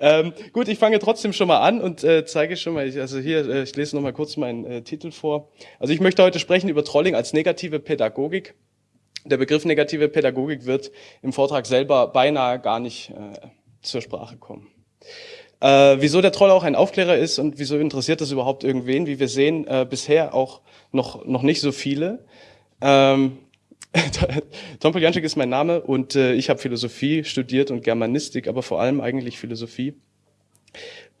Ähm, gut, ich fange trotzdem schon mal an und äh, zeige schon mal, ich, also hier, äh, ich lese noch mal kurz meinen äh, Titel vor. Also ich möchte heute sprechen über Trolling als negative Pädagogik. Der Begriff negative Pädagogik wird im Vortrag selber beinahe gar nicht äh, zur Sprache kommen. Äh, wieso der Troll auch ein Aufklärer ist und wieso interessiert das überhaupt irgendwen? Wie wir sehen, äh, bisher auch noch, noch nicht so viele. Ähm, Tom Poljanczyk ist mein Name und äh, ich habe Philosophie studiert und Germanistik, aber vor allem eigentlich Philosophie.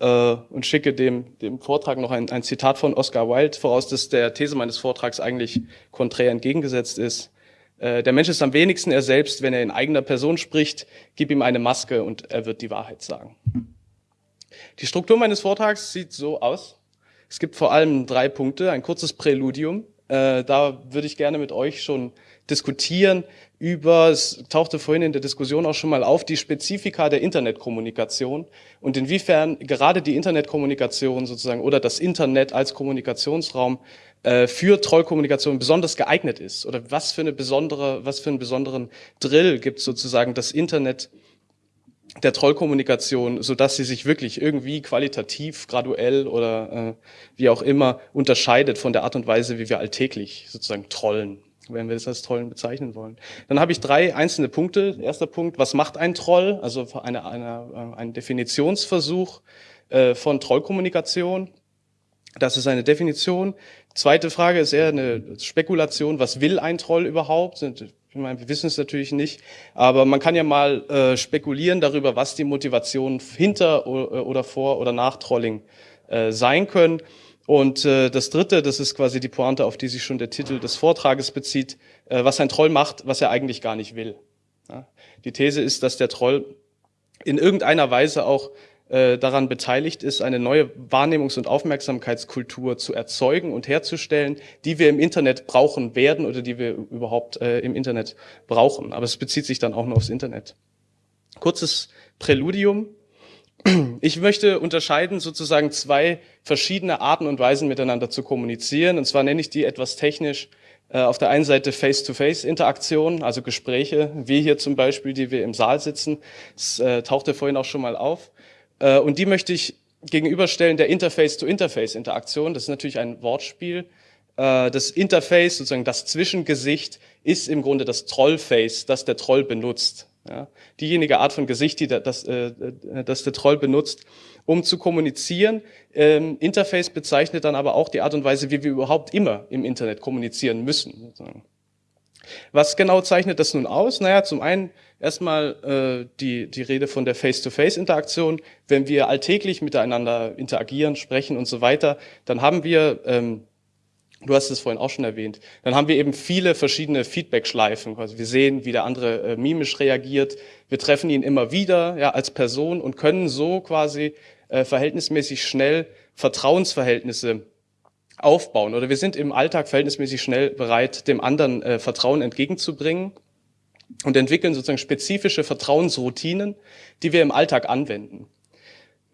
Äh, und schicke dem, dem Vortrag noch ein, ein Zitat von Oscar Wilde voraus, das der These meines Vortrags eigentlich konträr entgegengesetzt ist. Äh, der Mensch ist am wenigsten er selbst, wenn er in eigener Person spricht. Gib ihm eine Maske und er wird die Wahrheit sagen. Die Struktur meines Vortrags sieht so aus. Es gibt vor allem drei Punkte. Ein kurzes Präludium. Äh, da würde ich gerne mit euch schon diskutieren über, es tauchte vorhin in der Diskussion auch schon mal auf, die Spezifika der Internetkommunikation und inwiefern gerade die Internetkommunikation sozusagen oder das Internet als Kommunikationsraum äh, für Trollkommunikation besonders geeignet ist oder was für eine besondere, was für einen besonderen Drill gibt sozusagen das Internet der Trollkommunikation, so dass sie sich wirklich irgendwie qualitativ, graduell oder äh, wie auch immer unterscheidet von der Art und Weise, wie wir alltäglich sozusagen trollen wenn wir das als Trollen bezeichnen wollen. Dann habe ich drei einzelne Punkte. Erster Punkt, was macht ein Troll? Also eine, eine, ein Definitionsversuch äh, von Trollkommunikation. Das ist eine Definition. Zweite Frage ist eher eine Spekulation. Was will ein Troll überhaupt? Ich meine, wir wissen es natürlich nicht, aber man kann ja mal äh, spekulieren darüber, was die Motivation hinter oder vor oder nach Trolling äh, sein können. Und äh, das Dritte, das ist quasi die Pointe, auf die sich schon der Titel des Vortrages bezieht, äh, was ein Troll macht, was er eigentlich gar nicht will. Ja? Die These ist, dass der Troll in irgendeiner Weise auch äh, daran beteiligt ist, eine neue Wahrnehmungs- und Aufmerksamkeitskultur zu erzeugen und herzustellen, die wir im Internet brauchen werden oder die wir überhaupt äh, im Internet brauchen. Aber es bezieht sich dann auch nur aufs Internet. Kurzes Präludium. Ich möchte unterscheiden sozusagen zwei verschiedene Arten und Weisen miteinander zu kommunizieren. Und zwar nenne ich die etwas technisch äh, auf der einen Seite Face-to-Face-Interaktion, also Gespräche, wie hier zum Beispiel, die wir im Saal sitzen. Das äh, tauchte vorhin auch schon mal auf. Äh, und die möchte ich gegenüberstellen der Interface-to-Interface-Interaktion. Das ist natürlich ein Wortspiel. Das Interface, sozusagen das Zwischengesicht, ist im Grunde das Trollface, das der Troll benutzt. Ja, diejenige Art von Gesicht, die das, äh, das der Troll benutzt, um zu kommunizieren. Ähm, Interface bezeichnet dann aber auch die Art und Weise, wie wir überhaupt immer im Internet kommunizieren müssen. Was genau zeichnet das nun aus? Naja, zum einen erstmal äh, die, die Rede von der Face-to-Face-Interaktion. Wenn wir alltäglich miteinander interagieren, sprechen und so weiter, dann haben wir ähm, Du hast es vorhin auch schon erwähnt. Dann haben wir eben viele verschiedene Feedback-Schleifen. Also wir sehen, wie der andere äh, mimisch reagiert. Wir treffen ihn immer wieder ja, als Person und können so quasi äh, verhältnismäßig schnell Vertrauensverhältnisse aufbauen. Oder wir sind im Alltag verhältnismäßig schnell bereit, dem anderen äh, Vertrauen entgegenzubringen und entwickeln sozusagen spezifische Vertrauensroutinen, die wir im Alltag anwenden.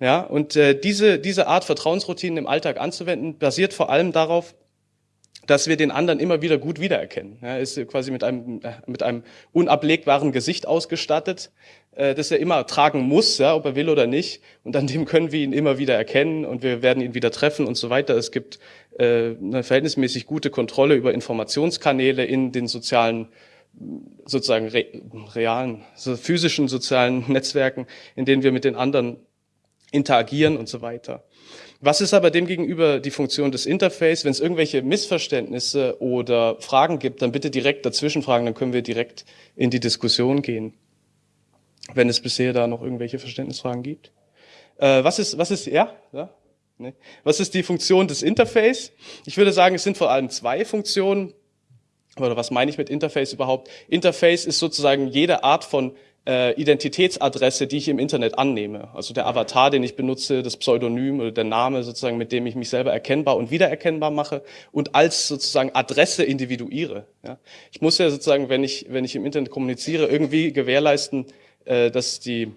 Ja, und äh, diese, diese Art Vertrauensroutinen im Alltag anzuwenden, basiert vor allem darauf, dass wir den anderen immer wieder gut wiedererkennen. Er ist quasi mit einem, äh, mit einem unablegbaren Gesicht ausgestattet, äh, das er immer tragen muss, ja, ob er will oder nicht. Und an dem können wir ihn immer wieder erkennen und wir werden ihn wieder treffen und so weiter. Es gibt äh, eine verhältnismäßig gute Kontrolle über Informationskanäle in den sozialen sozusagen re realen, so physischen sozialen Netzwerken, in denen wir mit den anderen interagieren und so weiter. Was ist aber demgegenüber die Funktion des Interface? Wenn es irgendwelche Missverständnisse oder Fragen gibt, dann bitte direkt dazwischen fragen, dann können wir direkt in die Diskussion gehen, wenn es bisher da noch irgendwelche Verständnisfragen gibt. Äh, was ist, was ist, ja, ja, nee. was ist die Funktion des Interface? Ich würde sagen, es sind vor allem zwei Funktionen. Oder was meine ich mit Interface überhaupt? Interface ist sozusagen jede Art von äh, Identitätsadresse, die ich im Internet annehme. Also der Avatar, den ich benutze, das Pseudonym oder der Name sozusagen, mit dem ich mich selber erkennbar und wiedererkennbar mache und als sozusagen Adresse individuiere. Ja. Ich muss ja sozusagen, wenn ich, wenn ich im Internet kommuniziere, irgendwie gewährleisten, äh, dass die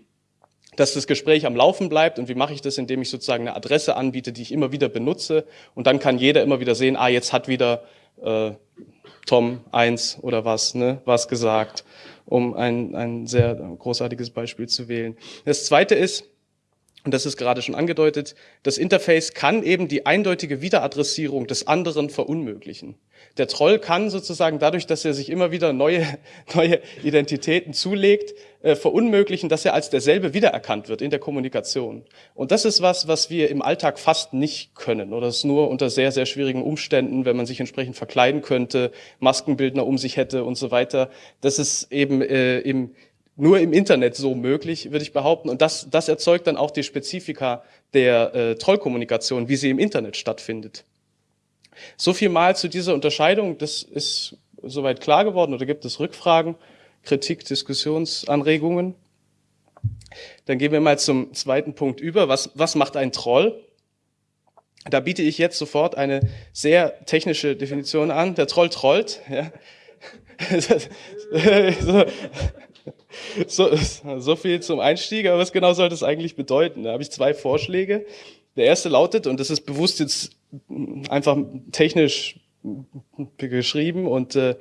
dass das Gespräch am Laufen bleibt. Und wie mache ich das? Indem ich sozusagen eine Adresse anbiete, die ich immer wieder benutze. Und dann kann jeder immer wieder sehen, ah, jetzt hat wieder äh, Tom eins oder was, ne, was gesagt um ein, ein sehr großartiges Beispiel zu wählen. Das zweite ist, und das ist gerade schon angedeutet, das Interface kann eben die eindeutige Wiederadressierung des anderen verunmöglichen. Der Troll kann sozusagen dadurch, dass er sich immer wieder neue, neue Identitäten zulegt, äh, verunmöglichen, dass er als derselbe wiedererkannt wird in der Kommunikation. Und das ist was, was wir im Alltag fast nicht können oder es nur unter sehr, sehr schwierigen Umständen, wenn man sich entsprechend verkleiden könnte, Maskenbildner um sich hätte und so weiter. Das ist eben äh, im, nur im Internet so möglich, würde ich behaupten. Und das, das erzeugt dann auch die Spezifika der äh, Trollkommunikation, wie sie im Internet stattfindet. So viel mal zu dieser Unterscheidung. Das ist soweit klar geworden oder gibt es Rückfragen, Kritik, Diskussionsanregungen? Dann gehen wir mal zum zweiten Punkt über. Was, was macht ein Troll? Da biete ich jetzt sofort eine sehr technische Definition an. Der Troll trollt. Ja. so, so viel zum Einstieg, aber was genau soll das eigentlich bedeuten? Da habe ich zwei Vorschläge. Der erste lautet, und das ist bewusst jetzt einfach technisch geschrieben und äh,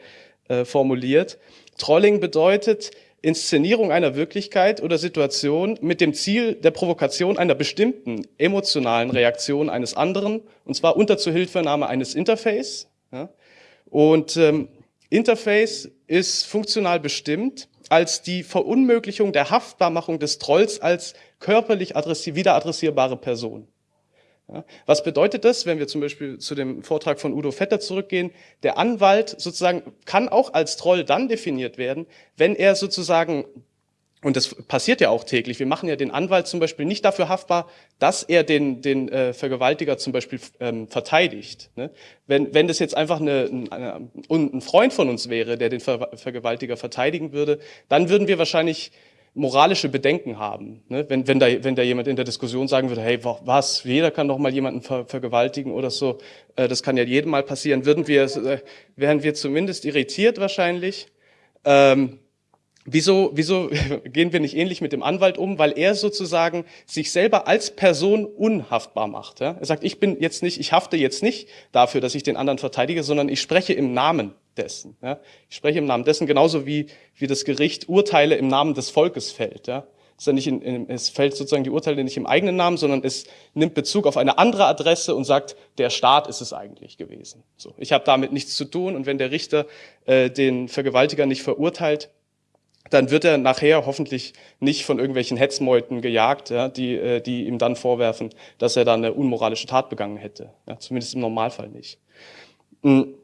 äh, formuliert, Trolling bedeutet Inszenierung einer Wirklichkeit oder Situation mit dem Ziel der Provokation einer bestimmten emotionalen Reaktion eines anderen, und zwar unter Zuhilfenahme eines Interface. Ja. Und ähm, Interface ist funktional bestimmt als die Verunmöglichung der Haftbarmachung des Trolls als körperlich adressi wieder Person. Ja, was bedeutet das, wenn wir zum Beispiel zu dem Vortrag von Udo Vetter zurückgehen? Der Anwalt sozusagen kann auch als Troll dann definiert werden, wenn er sozusagen und das passiert ja auch täglich. Wir machen ja den Anwalt zum Beispiel nicht dafür haftbar, dass er den, den äh, Vergewaltiger zum Beispiel ähm, verteidigt. Ne? Wenn, wenn das jetzt einfach eine, eine, ein Freund von uns wäre, der den Ver Vergewaltiger verteidigen würde, dann würden wir wahrscheinlich moralische Bedenken haben. Ne? Wenn, wenn, da, wenn da jemand in der Diskussion sagen würde, hey, was, jeder kann doch mal jemanden ver vergewaltigen oder so, äh, das kann ja jedem mal passieren, würden wir, äh, wären wir zumindest irritiert wahrscheinlich. Ähm, Wieso, wieso gehen wir nicht ähnlich mit dem Anwalt um? Weil er sozusagen sich selber als Person unhaftbar macht. Ja? Er sagt, ich bin jetzt nicht, ich hafte jetzt nicht dafür, dass ich den anderen verteidige, sondern ich spreche im Namen dessen. Ja? Ich spreche im Namen dessen, genauso wie, wie das Gericht Urteile im Namen des Volkes fällt. Ja? Es, in, in, es fällt sozusagen die Urteile nicht im eigenen Namen, sondern es nimmt Bezug auf eine andere Adresse und sagt, der Staat ist es eigentlich gewesen. So, ich habe damit nichts zu tun und wenn der Richter äh, den Vergewaltiger nicht verurteilt, dann wird er nachher hoffentlich nicht von irgendwelchen Hetzmeuten gejagt, ja, die, äh, die ihm dann vorwerfen, dass er da eine unmoralische Tat begangen hätte. Ja, zumindest im Normalfall nicht. Hm.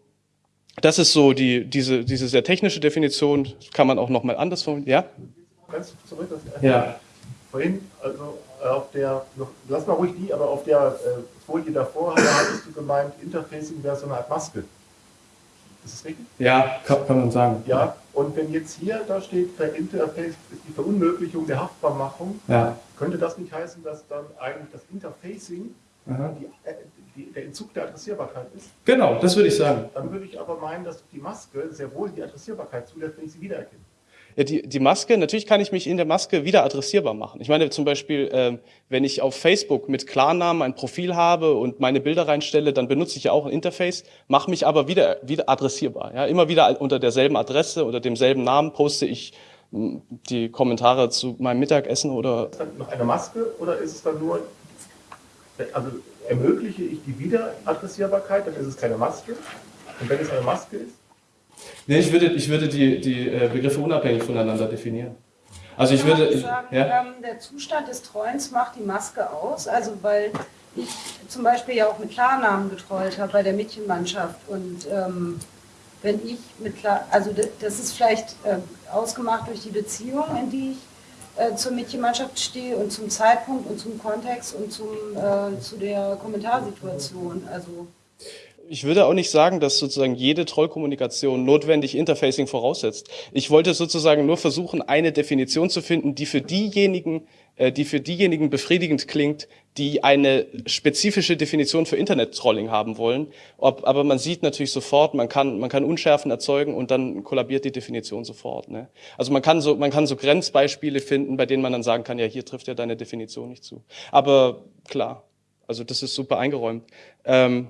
Das ist so die, diese, diese sehr technische Definition, kann man auch nochmal anders formulieren. Ja? Ganz zurück, das ja. vorhin, also auf der, lass mal ruhig die, aber auf der äh, Folie davor hattest du gemeint, Interfacing wäre so eine Art Maske. Ist das richtig? Ja, kann, kann man sagen. Ja, und wenn jetzt hier da steht, Verinterface ist die Verunmöglichung der Haftbarmachung, ja. könnte das nicht heißen, dass dann eigentlich das Interfacing die, äh, die, der Entzug der Adressierbarkeit ist? Genau, das würde ich sagen. Dann würde ich aber meinen, dass die Maske sehr wohl die Adressierbarkeit zulässt, wenn ich sie wiedererkenne. Ja, die, die Maske, natürlich kann ich mich in der Maske wieder adressierbar machen. Ich meine zum Beispiel, ähm, wenn ich auf Facebook mit Klarnamen ein Profil habe und meine Bilder reinstelle, dann benutze ich ja auch ein Interface, mache mich aber wieder, wieder adressierbar. Ja, immer wieder unter derselben Adresse oder demselben Namen poste ich hm, die Kommentare zu meinem Mittagessen oder... Ist das dann noch eine Maske oder ist es dann nur, also ermögliche ich die Wiederadressierbarkeit, dann ist es keine Maske. Und wenn es eine Maske ist, Nee, ich würde, ich würde die, die äh, Begriffe unabhängig voneinander definieren. Also ich würde. Sagen, ja? ähm, der Zustand des Treuens macht die Maske aus. Also weil ich zum Beispiel ja auch mit Klarnamen getrollt habe bei der Mädchenmannschaft. Und ähm, wenn ich mit Klar, also das ist vielleicht äh, ausgemacht durch die Beziehung, in die ich äh, zur Mädchenmannschaft stehe und zum Zeitpunkt und zum Kontext und zum, äh, zu der Kommentarsituation. Also ich würde auch nicht sagen, dass sozusagen jede Trollkommunikation notwendig Interfacing voraussetzt. Ich wollte sozusagen nur versuchen, eine Definition zu finden, die für diejenigen, äh, die für diejenigen befriedigend klingt, die eine spezifische Definition für Internet-Trolling haben wollen. aber man sieht natürlich sofort, man kann, man kann Unschärfen erzeugen und dann kollabiert die Definition sofort. Ne? Also man kann so, man kann so Grenzbeispiele finden, bei denen man dann sagen kann, ja, hier trifft ja deine Definition nicht zu. Aber klar, also das ist super eingeräumt. Ähm,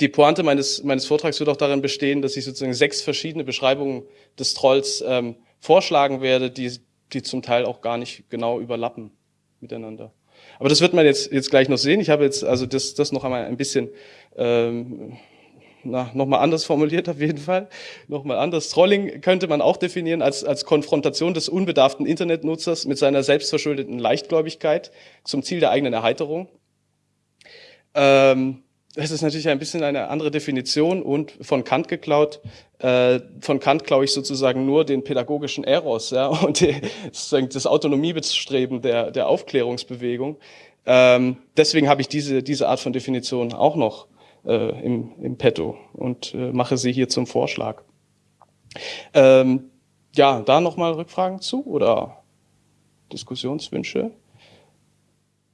die Pointe meines, meines Vortrags wird auch darin bestehen, dass ich sozusagen sechs verschiedene Beschreibungen des Trolls ähm, vorschlagen werde, die, die zum Teil auch gar nicht genau überlappen miteinander. Aber das wird man jetzt, jetzt gleich noch sehen. Ich habe jetzt also das, das noch einmal ein bisschen ähm, na, nochmal anders formuliert auf jeden Fall, nochmal anders. Trolling könnte man auch definieren als, als Konfrontation des unbedarften Internetnutzers mit seiner selbstverschuldeten Leichtgläubigkeit zum Ziel der eigenen Erheiterung. Ähm, das ist natürlich ein bisschen eine andere Definition und von Kant geklaut. Äh, von Kant klaue ich sozusagen nur den pädagogischen Eros ja, und die, sozusagen das Autonomiebestreben der, der Aufklärungsbewegung. Ähm, deswegen habe ich diese, diese Art von Definition auch noch äh, im, im Petto und äh, mache sie hier zum Vorschlag. Ähm, ja, da nochmal Rückfragen zu oder Diskussionswünsche?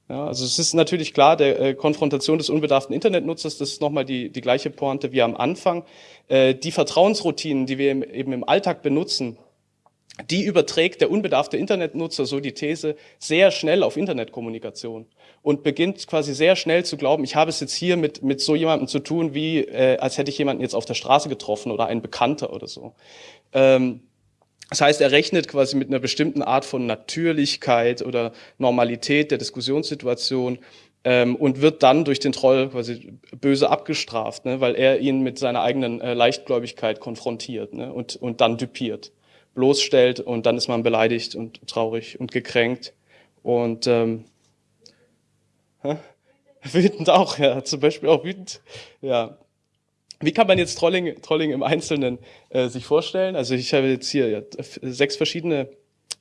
Ja, also es ist natürlich klar, der äh, Konfrontation des unbedarften Internetnutzers, das ist nochmal die, die gleiche Pointe wie am Anfang. Äh, die Vertrauensroutinen, die wir im, eben im Alltag benutzen, die überträgt der unbedarfte Internetnutzer, so die These, sehr schnell auf Internetkommunikation und beginnt quasi sehr schnell zu glauben, ich habe es jetzt hier mit, mit so jemandem zu tun, wie äh, als hätte ich jemanden jetzt auf der Straße getroffen oder ein Bekannter oder so. Ähm, das heißt, er rechnet quasi mit einer bestimmten Art von Natürlichkeit oder Normalität der Diskussionssituation ähm, und wird dann durch den Troll quasi böse abgestraft, ne, weil er ihn mit seiner eigenen äh, Leichtgläubigkeit konfrontiert ne, und, und dann düpiert bloßstellt und dann ist man beleidigt und traurig und gekränkt und ähm, hä? wütend auch, ja, zum Beispiel auch wütend, ja. Wie kann man jetzt Trolling, Trolling im Einzelnen äh, sich vorstellen? Also ich habe jetzt hier ja, sechs verschiedene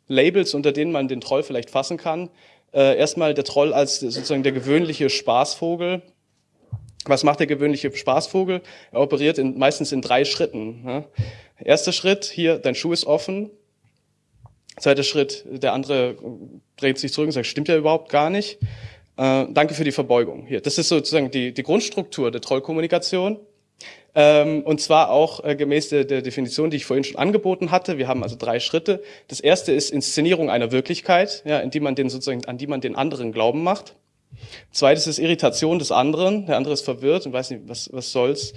Labels, unter denen man den Troll vielleicht fassen kann. Äh, erstmal der Troll als sozusagen der gewöhnliche Spaßvogel. Was macht der gewöhnliche Spaßvogel? Er operiert in, meistens in drei Schritten. Ne? Erster Schritt, hier, dein Schuh ist offen. Zweiter Schritt, der andere dreht sich zurück und sagt, stimmt ja überhaupt gar nicht. Äh, danke für die Verbeugung. Hier, das ist sozusagen die, die Grundstruktur der Trollkommunikation. Ähm, und zwar auch äh, gemäß der, der Definition, die ich vorhin schon angeboten hatte. Wir haben also drei Schritte. Das erste ist Inszenierung einer Wirklichkeit, ja, in die man den sozusagen, an die man den anderen Glauben macht. Zweites ist Irritation des anderen. Der andere ist verwirrt und weiß nicht, was, was soll's.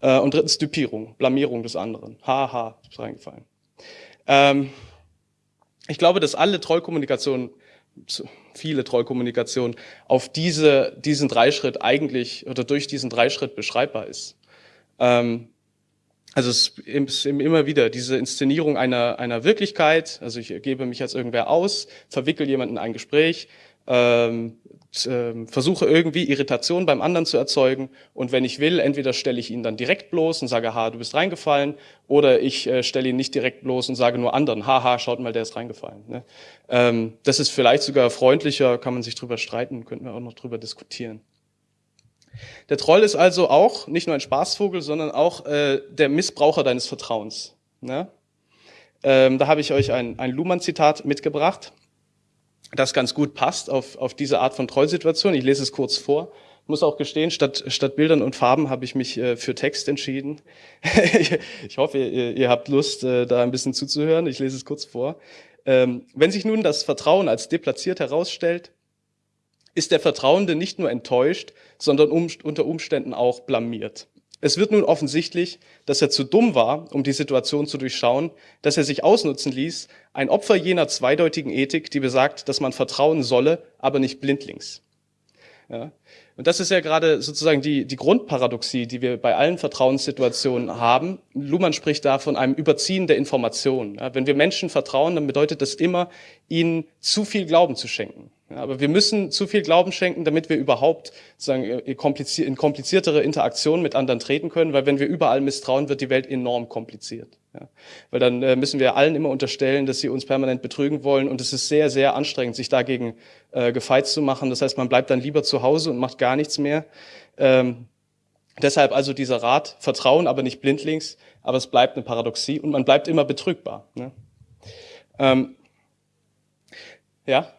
Äh, und drittens Dupierung, Blamierung des anderen. Haha, ha, ist reingefallen. Ähm, ich glaube, dass alle Trollkommunikationen, viele Trollkommunikationen auf diese, diesen Dreischritt eigentlich oder durch diesen Dreischritt beschreibbar ist. Ähm, also es ist immer wieder diese Inszenierung einer, einer Wirklichkeit, also ich gebe mich als irgendwer aus, verwickel jemanden in ein Gespräch, ähm, äh, versuche irgendwie Irritation beim anderen zu erzeugen und wenn ich will, entweder stelle ich ihn dann direkt bloß und sage, ha, du bist reingefallen, oder ich äh, stelle ihn nicht direkt bloß und sage nur anderen, haha, schaut mal, der ist reingefallen. Ne? Ähm, das ist vielleicht sogar freundlicher, kann man sich drüber streiten, könnten wir auch noch drüber diskutieren. Der Troll ist also auch nicht nur ein Spaßvogel, sondern auch äh, der Missbraucher deines Vertrauens. Ne? Ähm, da habe ich euch ein, ein Luhmann-Zitat mitgebracht das ganz gut passt auf, auf diese Art von Trollsituation. Ich lese es kurz vor. Muss auch gestehen, statt, statt Bildern und Farben habe ich mich äh, für Text entschieden. ich hoffe, ihr, ihr habt Lust, äh, da ein bisschen zuzuhören. Ich lese es kurz vor. Ähm, wenn sich nun das Vertrauen als deplatziert herausstellt, ist der Vertrauende nicht nur enttäuscht, sondern um, unter Umständen auch blamiert. Es wird nun offensichtlich, dass er zu dumm war, um die Situation zu durchschauen, dass er sich ausnutzen ließ, ein Opfer jener zweideutigen Ethik, die besagt, dass man vertrauen solle, aber nicht blindlings. Ja. Und das ist ja gerade sozusagen die, die Grundparadoxie, die wir bei allen Vertrauenssituationen haben. Luhmann spricht da von einem Überziehen der Informationen. Ja, wenn wir Menschen vertrauen, dann bedeutet das immer, ihnen zu viel Glauben zu schenken. Aber wir müssen zu viel Glauben schenken, damit wir überhaupt sagen, in kompliziertere Interaktionen mit anderen treten können, weil wenn wir überall misstrauen, wird die Welt enorm kompliziert. Ja, weil dann äh, müssen wir allen immer unterstellen, dass sie uns permanent betrügen wollen und es ist sehr, sehr anstrengend, sich dagegen äh, gefeit zu machen. Das heißt, man bleibt dann lieber zu Hause und macht gar nichts mehr. Ähm, deshalb also dieser Rat, Vertrauen, aber nicht blindlings, aber es bleibt eine Paradoxie und man bleibt immer betrügbar. Ne? Ähm, ja?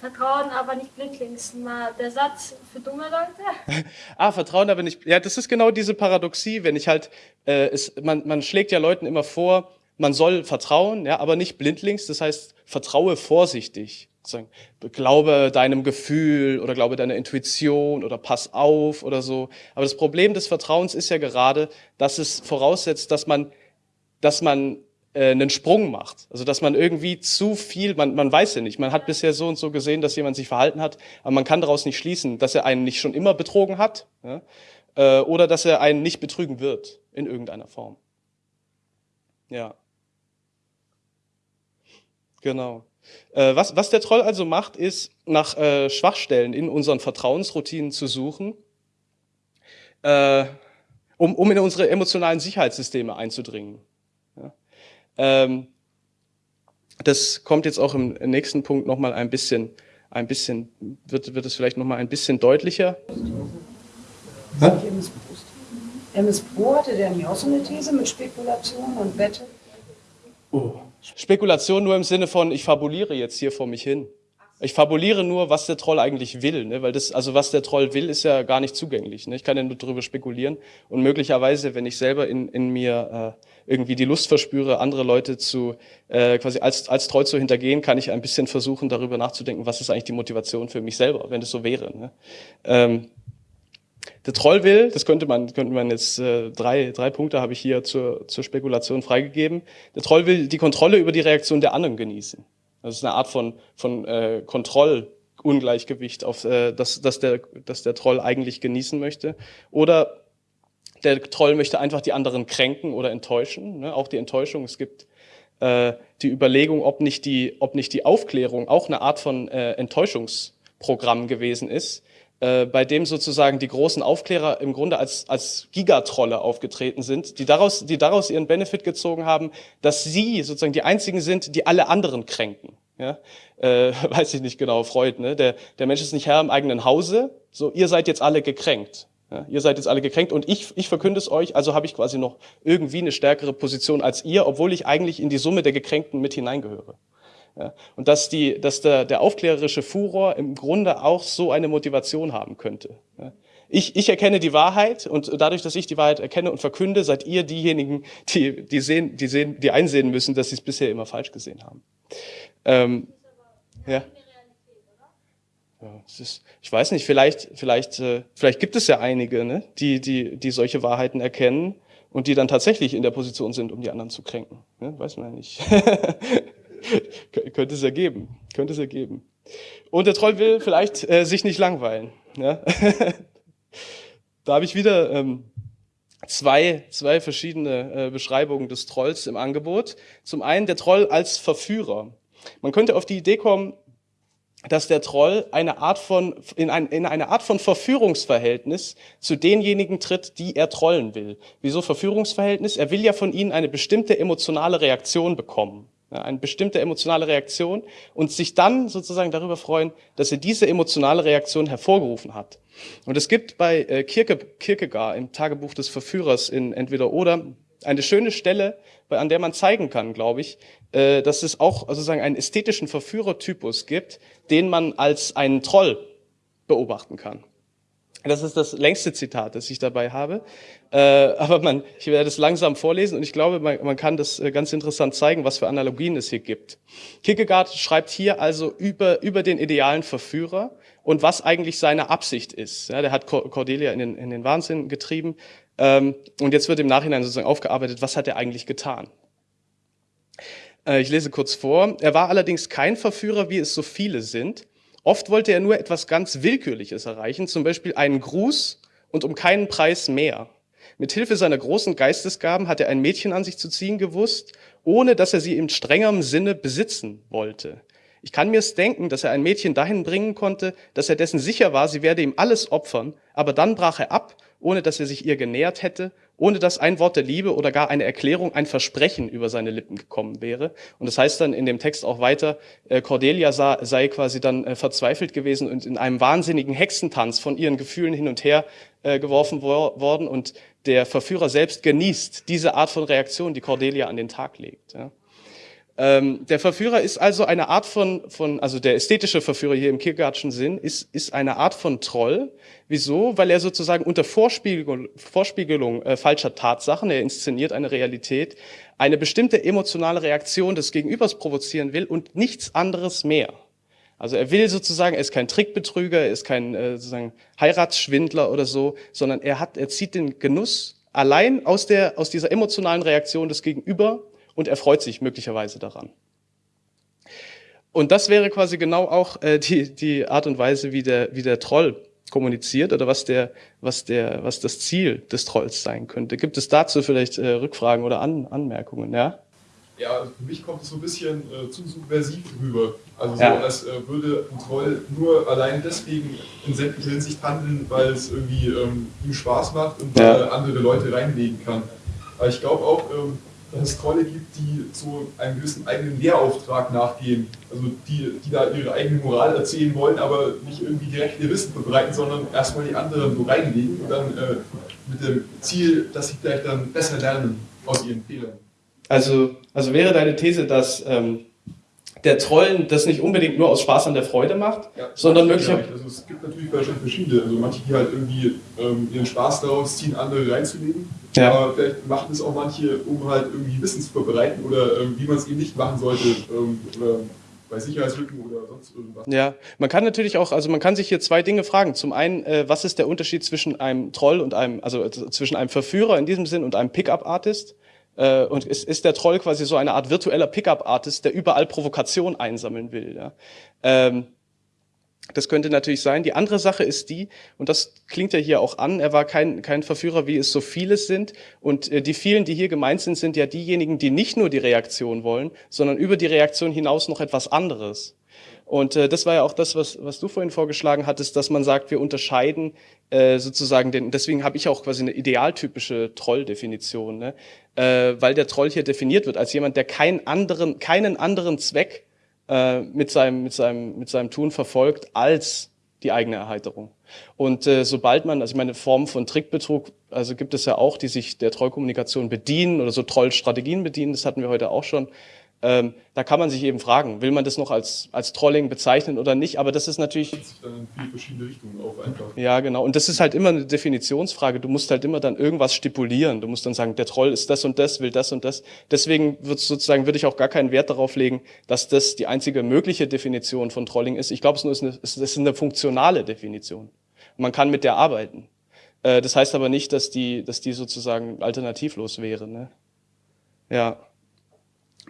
Vertrauen, aber nicht blindlings. Mal der Satz für dumme Leute. ah, Vertrauen, aber nicht. Ja, das ist genau diese Paradoxie, wenn ich halt, äh, es, man, man schlägt ja Leuten immer vor, man soll vertrauen, ja, aber nicht blindlings. Das heißt, vertraue vorsichtig. Sagen, glaube deinem Gefühl oder glaube deiner Intuition oder pass auf oder so. Aber das Problem des Vertrauens ist ja gerade, dass es voraussetzt, dass man, dass man äh, einen Sprung macht. Also dass man irgendwie zu viel, man, man weiß ja nicht, man hat bisher so und so gesehen, dass jemand sich verhalten hat, aber man kann daraus nicht schließen, dass er einen nicht schon immer betrogen hat ja, äh, oder dass er einen nicht betrügen wird in irgendeiner Form. Ja. Genau. Äh, was, was der Troll also macht, ist nach äh, Schwachstellen in unseren Vertrauensroutinen zu suchen, äh, um, um in unsere emotionalen Sicherheitssysteme einzudringen. Ähm, das kommt jetzt auch im nächsten Punkt nochmal ein bisschen, ein bisschen, wird, wird es vielleicht nochmal ein bisschen deutlicher. Hä? MS Pro hatte der nicht auch so eine These mit Spekulation und Wette? Oh. Spekulation nur im Sinne von, ich fabuliere jetzt hier vor mich hin. Ich fabuliere nur, was der Troll eigentlich will, ne? weil das, also was der Troll will, ist ja gar nicht zugänglich. Ne? Ich kann ja nur darüber spekulieren und möglicherweise, wenn ich selber in, in mir äh, irgendwie die Lust verspüre, andere Leute zu äh, quasi als als Troll zu hintergehen, kann ich ein bisschen versuchen, darüber nachzudenken, was ist eigentlich die Motivation für mich selber, wenn das so wäre. Ne? Ähm, der Troll will, das könnte man, könnte man jetzt, äh, drei, drei Punkte habe ich hier zur, zur Spekulation freigegeben. Der Troll will die Kontrolle über die Reaktion der anderen genießen. Das ist eine Art von, von äh, Kontrollungleichgewicht, auf, äh, das, das, der, das der Troll eigentlich genießen möchte. Oder der Troll möchte einfach die anderen kränken oder enttäuschen. Ne? Auch die Enttäuschung. Es gibt äh, die Überlegung, ob nicht die, ob nicht die Aufklärung auch eine Art von äh, Enttäuschungsprogramm gewesen ist äh, bei dem sozusagen die großen Aufklärer im Grunde als, als Gigatrolle aufgetreten sind, die daraus, die daraus ihren Benefit gezogen haben, dass sie sozusagen die einzigen sind, die alle anderen kränken. Ja? Äh, weiß ich nicht genau, Freud, ne? Der, der Mensch ist nicht Herr im eigenen Hause, so ihr seid jetzt alle gekränkt. Ja? Ihr seid jetzt alle gekränkt und ich, ich verkünde es euch, also habe ich quasi noch irgendwie eine stärkere Position als ihr, obwohl ich eigentlich in die Summe der Gekränkten mit hineingehöre. Ja, und dass, die, dass der, der aufklärerische Furor im Grunde auch so eine Motivation haben könnte. Ja. Ich, ich erkenne die Wahrheit und dadurch, dass ich die Wahrheit erkenne und verkünde, seid ihr diejenigen, die, die, sehen, die, sehen, die einsehen müssen, dass sie es bisher immer falsch gesehen haben. Ähm, ja. Ja, ist, ich weiß nicht, vielleicht, vielleicht, äh, vielleicht gibt es ja einige, ne, die, die, die solche Wahrheiten erkennen und die dann tatsächlich in der Position sind, um die anderen zu kränken. Ne? Weiß man ja nicht. könnte es ergeben. Könnte es ergeben. Und der Troll will vielleicht äh, sich nicht langweilen. Ja? da habe ich wieder ähm, zwei, zwei verschiedene äh, Beschreibungen des Trolls im Angebot. Zum einen der Troll als Verführer. Man könnte auf die Idee kommen, dass der Troll eine Art von, in, ein, in eine Art von Verführungsverhältnis zu denjenigen tritt, die er trollen will. Wieso Verführungsverhältnis? Er will ja von ihnen eine bestimmte emotionale Reaktion bekommen eine bestimmte emotionale Reaktion und sich dann sozusagen darüber freuen, dass er diese emotionale Reaktion hervorgerufen hat. Und es gibt bei äh, Kierke, Kierkegaard im Tagebuch des Verführers in Entweder oder eine schöne Stelle, an der man zeigen kann, glaube ich, äh, dass es auch sozusagen einen ästhetischen Verführertypus gibt, den man als einen Troll beobachten kann. Das ist das längste Zitat, das ich dabei habe. Äh, aber man, ich werde es langsam vorlesen und ich glaube, man, man kann das äh, ganz interessant zeigen, was für Analogien es hier gibt. Kierkegaard schreibt hier also über, über den idealen Verführer und was eigentlich seine Absicht ist. Ja, der hat Cordelia in den, in den Wahnsinn getrieben ähm, und jetzt wird im Nachhinein sozusagen aufgearbeitet, was hat er eigentlich getan. Äh, ich lese kurz vor. Er war allerdings kein Verführer, wie es so viele sind, Oft wollte er nur etwas ganz Willkürliches erreichen, zum Beispiel einen Gruß und um keinen Preis mehr. Mit Hilfe seiner großen Geistesgaben hat er ein Mädchen an sich zu ziehen gewusst, ohne dass er sie in strengerem Sinne besitzen wollte. Ich kann mir's denken, dass er ein Mädchen dahin bringen konnte, dass er dessen sicher war, sie werde ihm alles opfern, aber dann brach er ab, ohne dass er sich ihr genähert hätte ohne dass ein Wort der Liebe oder gar eine Erklärung, ein Versprechen über seine Lippen gekommen wäre. Und das heißt dann in dem Text auch weiter, äh, Cordelia sah, sei quasi dann äh, verzweifelt gewesen und in einem wahnsinnigen Hexentanz von ihren Gefühlen hin und her äh, geworfen wor worden und der Verführer selbst genießt diese Art von Reaktion, die Cordelia an den Tag legt. Ähm, der Verführer ist also eine Art von, von, also der ästhetische Verführer hier im Kierkegaardschen Sinn ist, ist eine Art von Troll. Wieso? Weil er sozusagen unter Vorspiegelung, Vorspiegelung äh, falscher Tatsachen, er inszeniert eine Realität, eine bestimmte emotionale Reaktion des Gegenübers provozieren will und nichts anderes mehr. Also er will sozusagen, er ist kein Trickbetrüger, er ist kein äh, sozusagen Heiratsschwindler oder so, sondern er hat, er zieht den Genuss allein aus der, aus dieser emotionalen Reaktion des Gegenüber und er freut sich möglicherweise daran. Und das wäre quasi genau auch äh, die, die Art und Weise, wie der, wie der Troll kommuniziert oder was der, was der, was das Ziel des Trolls sein könnte. Gibt es dazu vielleicht äh, Rückfragen oder An Anmerkungen? Ja? Ja, für mich kommt es so ein bisschen äh, zu subversiv rüber. Also so, Ja. als äh, würde ein Troll nur allein deswegen in sämtlicher Hinsicht handeln, weil es irgendwie ähm, ihm Spaß macht und Ja. er andere Leute reinlegen kann. Aber ich glaube auch, ähm, dass es Trolle gibt, die so einem gewissen eigenen Lehrauftrag nachgehen. Also die, die da ihre eigene Moral erzählen wollen, aber nicht irgendwie direkt ihr Wissen verbreiten, sondern erstmal die anderen so reinlegen und dann äh, mit dem Ziel, dass sie vielleicht dann besser lernen aus ihren Fehlern. Also, also wäre deine These, dass ähm, der Troll das nicht unbedingt nur aus Spaß an der Freude macht, Ja, sondern möglicherweise. vielleicht. Also es gibt natürlich wahrscheinlich verschiedene. Also manche, die halt irgendwie ähm, ihren Spaß daraus ziehen, andere reinzulegen. Ja. Aber vielleicht machen es auch manche, um halt irgendwie Wissen zu verbreiten oder ähm, wie man es eben nicht machen sollte. Ähm, oder bei Sicherheitslücken oder sonst irgendwas. Ja, man kann natürlich auch, also man kann sich hier zwei Dinge fragen. Zum einen, äh, was ist der Unterschied zwischen einem Troll und einem, also zwischen einem Verführer in diesem Sinn und einem Pickup-Artist? Äh, und ist, ist der Troll quasi so eine Art virtueller Pickup-Artist, der überall Provokation einsammeln will? Ja? Ähm, das könnte natürlich sein. Die andere Sache ist die, und das klingt ja hier auch an, er war kein, kein Verführer, wie es so viele sind. Und äh, die vielen, die hier gemeint sind, sind ja diejenigen, die nicht nur die Reaktion wollen, sondern über die Reaktion hinaus noch etwas anderes. Und äh, das war ja auch das, was, was du vorhin vorgeschlagen hattest, dass man sagt, wir unterscheiden äh, sozusagen den, deswegen habe ich auch quasi eine idealtypische Troll-Definition, ne? Äh, weil der Troll hier definiert wird als jemand, der keinen anderen, keinen anderen Zweck äh, mit, seinem, mit, seinem, mit seinem Tun verfolgt als die eigene Erheiterung. Und äh, sobald man, also ich meine, Formen von Trickbetrug, also gibt es ja auch, die sich der Trollkommunikation bedienen oder so Trollstrategien bedienen, das hatten wir heute auch schon. Ähm, da kann man sich eben fragen, will man das noch als, als Trolling bezeichnen oder nicht? Aber das ist natürlich, dann in viele verschiedene Richtungen auf einfach. ja genau. Und das ist halt immer eine Definitionsfrage. Du musst halt immer dann irgendwas stipulieren. Du musst dann sagen, der Troll ist das und das, will das und das. Deswegen wird sozusagen, würde ich auch gar keinen Wert darauf legen, dass das die einzige mögliche Definition von Trolling ist. Ich glaube, es nur ist eine, es ist eine funktionale Definition. Man kann mit der arbeiten. Äh, Das heißt aber nicht, dass die, dass die sozusagen alternativlos wäre. Ne? Ja.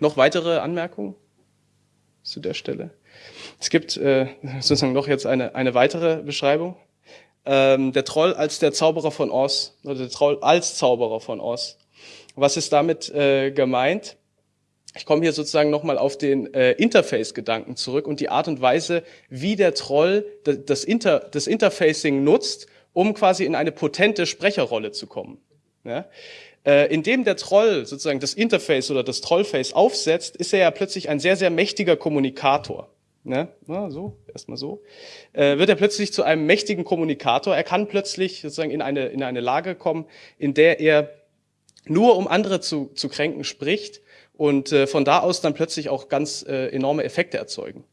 Noch weitere Anmerkungen zu der Stelle? Es gibt äh, sozusagen noch jetzt eine, eine weitere Beschreibung. Ähm, der Troll als der Zauberer von Oz, oder der Troll als Zauberer von Oz. Was ist damit äh, gemeint? Ich komme hier sozusagen nochmal auf den äh, Interface-Gedanken zurück und die Art und Weise, wie der Troll das, Inter, das Interfacing nutzt, um quasi in eine potente Sprecherrolle zu kommen. Ja? Äh, indem der Troll sozusagen das Interface oder das Trollface aufsetzt, ist er ja plötzlich ein sehr, sehr mächtiger Kommunikator. Ne? Na, so, erstmal so. Äh, wird er plötzlich zu einem mächtigen Kommunikator. Er kann plötzlich sozusagen in eine, in eine Lage kommen, in der er nur um andere zu, zu kränken spricht und äh, von da aus dann plötzlich auch ganz äh, enorme Effekte erzeugen.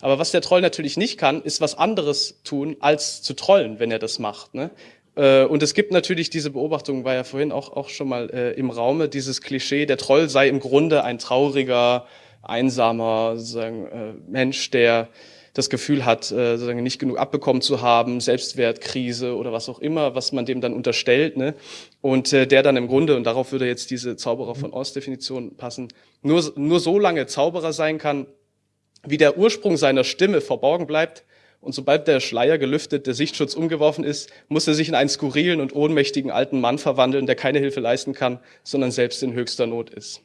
Aber was der Troll natürlich nicht kann, ist was anderes tun, als zu trollen, wenn er das macht. Ne? Äh, Und es gibt natürlich diese Beobachtung, war ja vorhin auch, auch schon mal äh, im Raume, dieses Klischee, der Troll sei im Grunde ein trauriger, einsamer sozusagen, äh, Mensch, der das Gefühl hat, äh, sozusagen nicht genug abbekommen zu haben, Selbstwertkrise oder was auch immer, was man dem dann unterstellt, ne? Und äh, der dann im Grunde, und darauf würde jetzt diese Zauberer von Oz-Definition passen, nur, nur so lange Zauberer sein kann, wie der Ursprung seiner Stimme verborgen bleibt. Und sobald der Schleier gelüftet, der Sichtschutz umgeworfen ist, muss er sich in einen skurrilen und ohnmächtigen alten Mann verwandeln, der keine Hilfe leisten kann, sondern selbst in höchster Not ist.